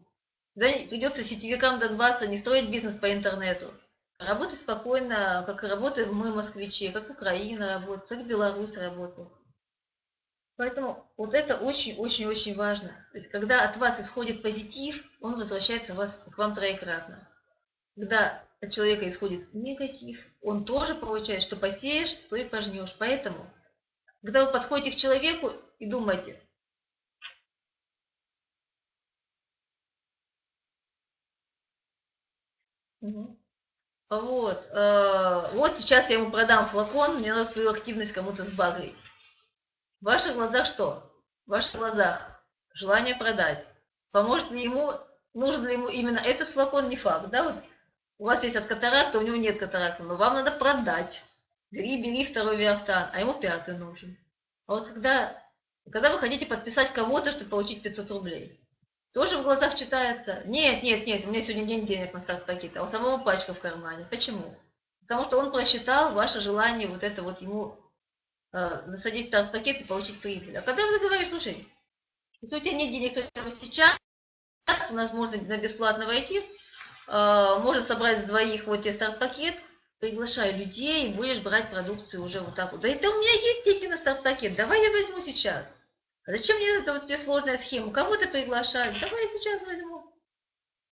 тогда придется сетевикам Донбасса не строить бизнес по интернету, работать спокойно, как работаем мы, москвичи, как Украина работает, как Беларусь работает. Поэтому вот это очень-очень-очень важно. То есть, когда от вас исходит позитив, он возвращается вас, к вам троекратно. Когда от человека исходит негатив, он тоже получает, что посеешь, то и пожнешь. Поэтому, когда вы подходите к человеку и думаете, Вот, э, вот сейчас я ему продам флакон, мне надо свою активность кому-то сбагрить. В ваших глазах что? В ваших глазах желание продать. Поможет ли ему, нужен ли ему именно этот флакон, не факт. Да? Вот у вас есть от катаракта, у него нет катаракта, но вам надо продать. Бери, бери второй виафтан, а ему пятый нужен. А вот когда, когда вы хотите подписать кого-то, чтобы получить 500 рублей, тоже в глазах читается, нет, нет, нет, у меня сегодня день денег на старт пакета, а у самого пачка в кармане. Почему? Потому что он просчитал ваше желание вот это вот ему Э, засадить старт-пакет и получить прибыль. А когда вы говоришь, слушай, если у тебя нет денег прямо сейчас, у нас можно на бесплатно войти, э, можно собрать с двоих вот тебе старт-пакет, приглашай людей, будешь брать продукцию уже вот так вот. Да это у меня есть деньги на старт-пакет, давай я возьму сейчас. А зачем мне это вот здесь сложная схема? Кого-то приглашать, давай я сейчас возьму.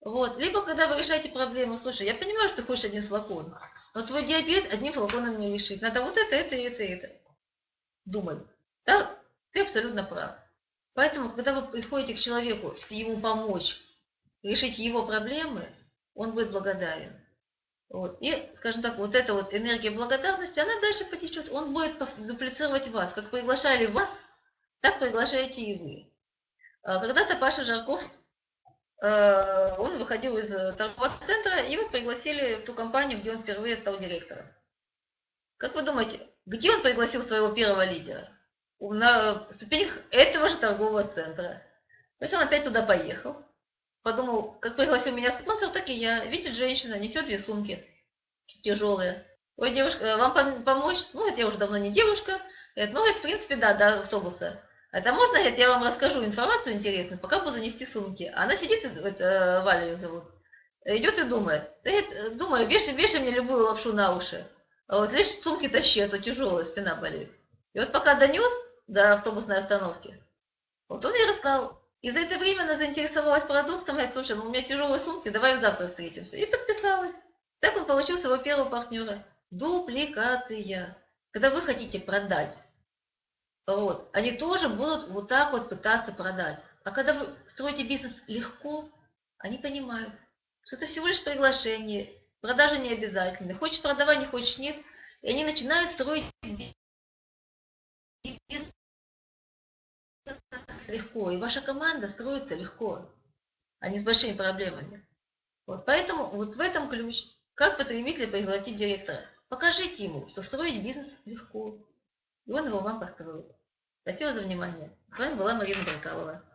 Вот. Либо когда вы решаете проблему, слушай, я понимаю, что ты хочешь один флакон, но твой диабет одним флаконом не решить. Надо вот это, это, это, это думали. Да, ты абсолютно прав. Поэтому, когда вы приходите к человеку, ему помочь решить его проблемы, он будет благодарен. Вот. И, скажем так, вот эта вот энергия благодарности, она дальше потечет. Он будет дуплицировать вас. Как приглашали вас, так приглашаете и вы. А когда-то Паша Жарков, э, он выходил из торгового центра, его пригласили в ту компанию, где он впервые стал директором. Как вы думаете, где он пригласил своего первого лидера? На ступенях этого же торгового центра. То есть он опять туда поехал. Подумал, как пригласил меня спонсор, так и я. Видит женщина, несет две сумки. тяжелые. Ой, девушка, вам пом- помочь? Ну, это я уже давно не девушка. Говорит, ну, это, в принципе, да, до автобуса. Это можно, говорит, я вам расскажу информацию интересную, пока буду нести сумки. А Она сидит, это, Валя ее зовут, идет и думает. Говорит, думаю, вешай, вешай мне любую лапшу на уши. Вот лишь сумки тащи, а то тяжелая, спина болит. И вот пока донес до автобусной остановки, вот он ей рассказал. И за это время она заинтересовалась продуктом, говорит, слушай, ну у меня тяжелые сумки, давай завтра встретимся. И подписалась. Так он получил своего первого партнера. Дупликация. Когда вы хотите продать, вот, они тоже будут вот так вот пытаться продать. А когда вы строите бизнес легко, они понимают, что это всего лишь приглашение, продажа не обязательны. Хочешь продавай, не хочешь нет. И они начинают строить бизнес легко. И ваша команда строится легко, а не с большими проблемами. Вот поэтому вот в этом ключ. Как потребителя пригласить директора? Покажите ему, что строить бизнес легко. И он его вам построит. Спасибо за внимание. С вами была Марина Баркалова.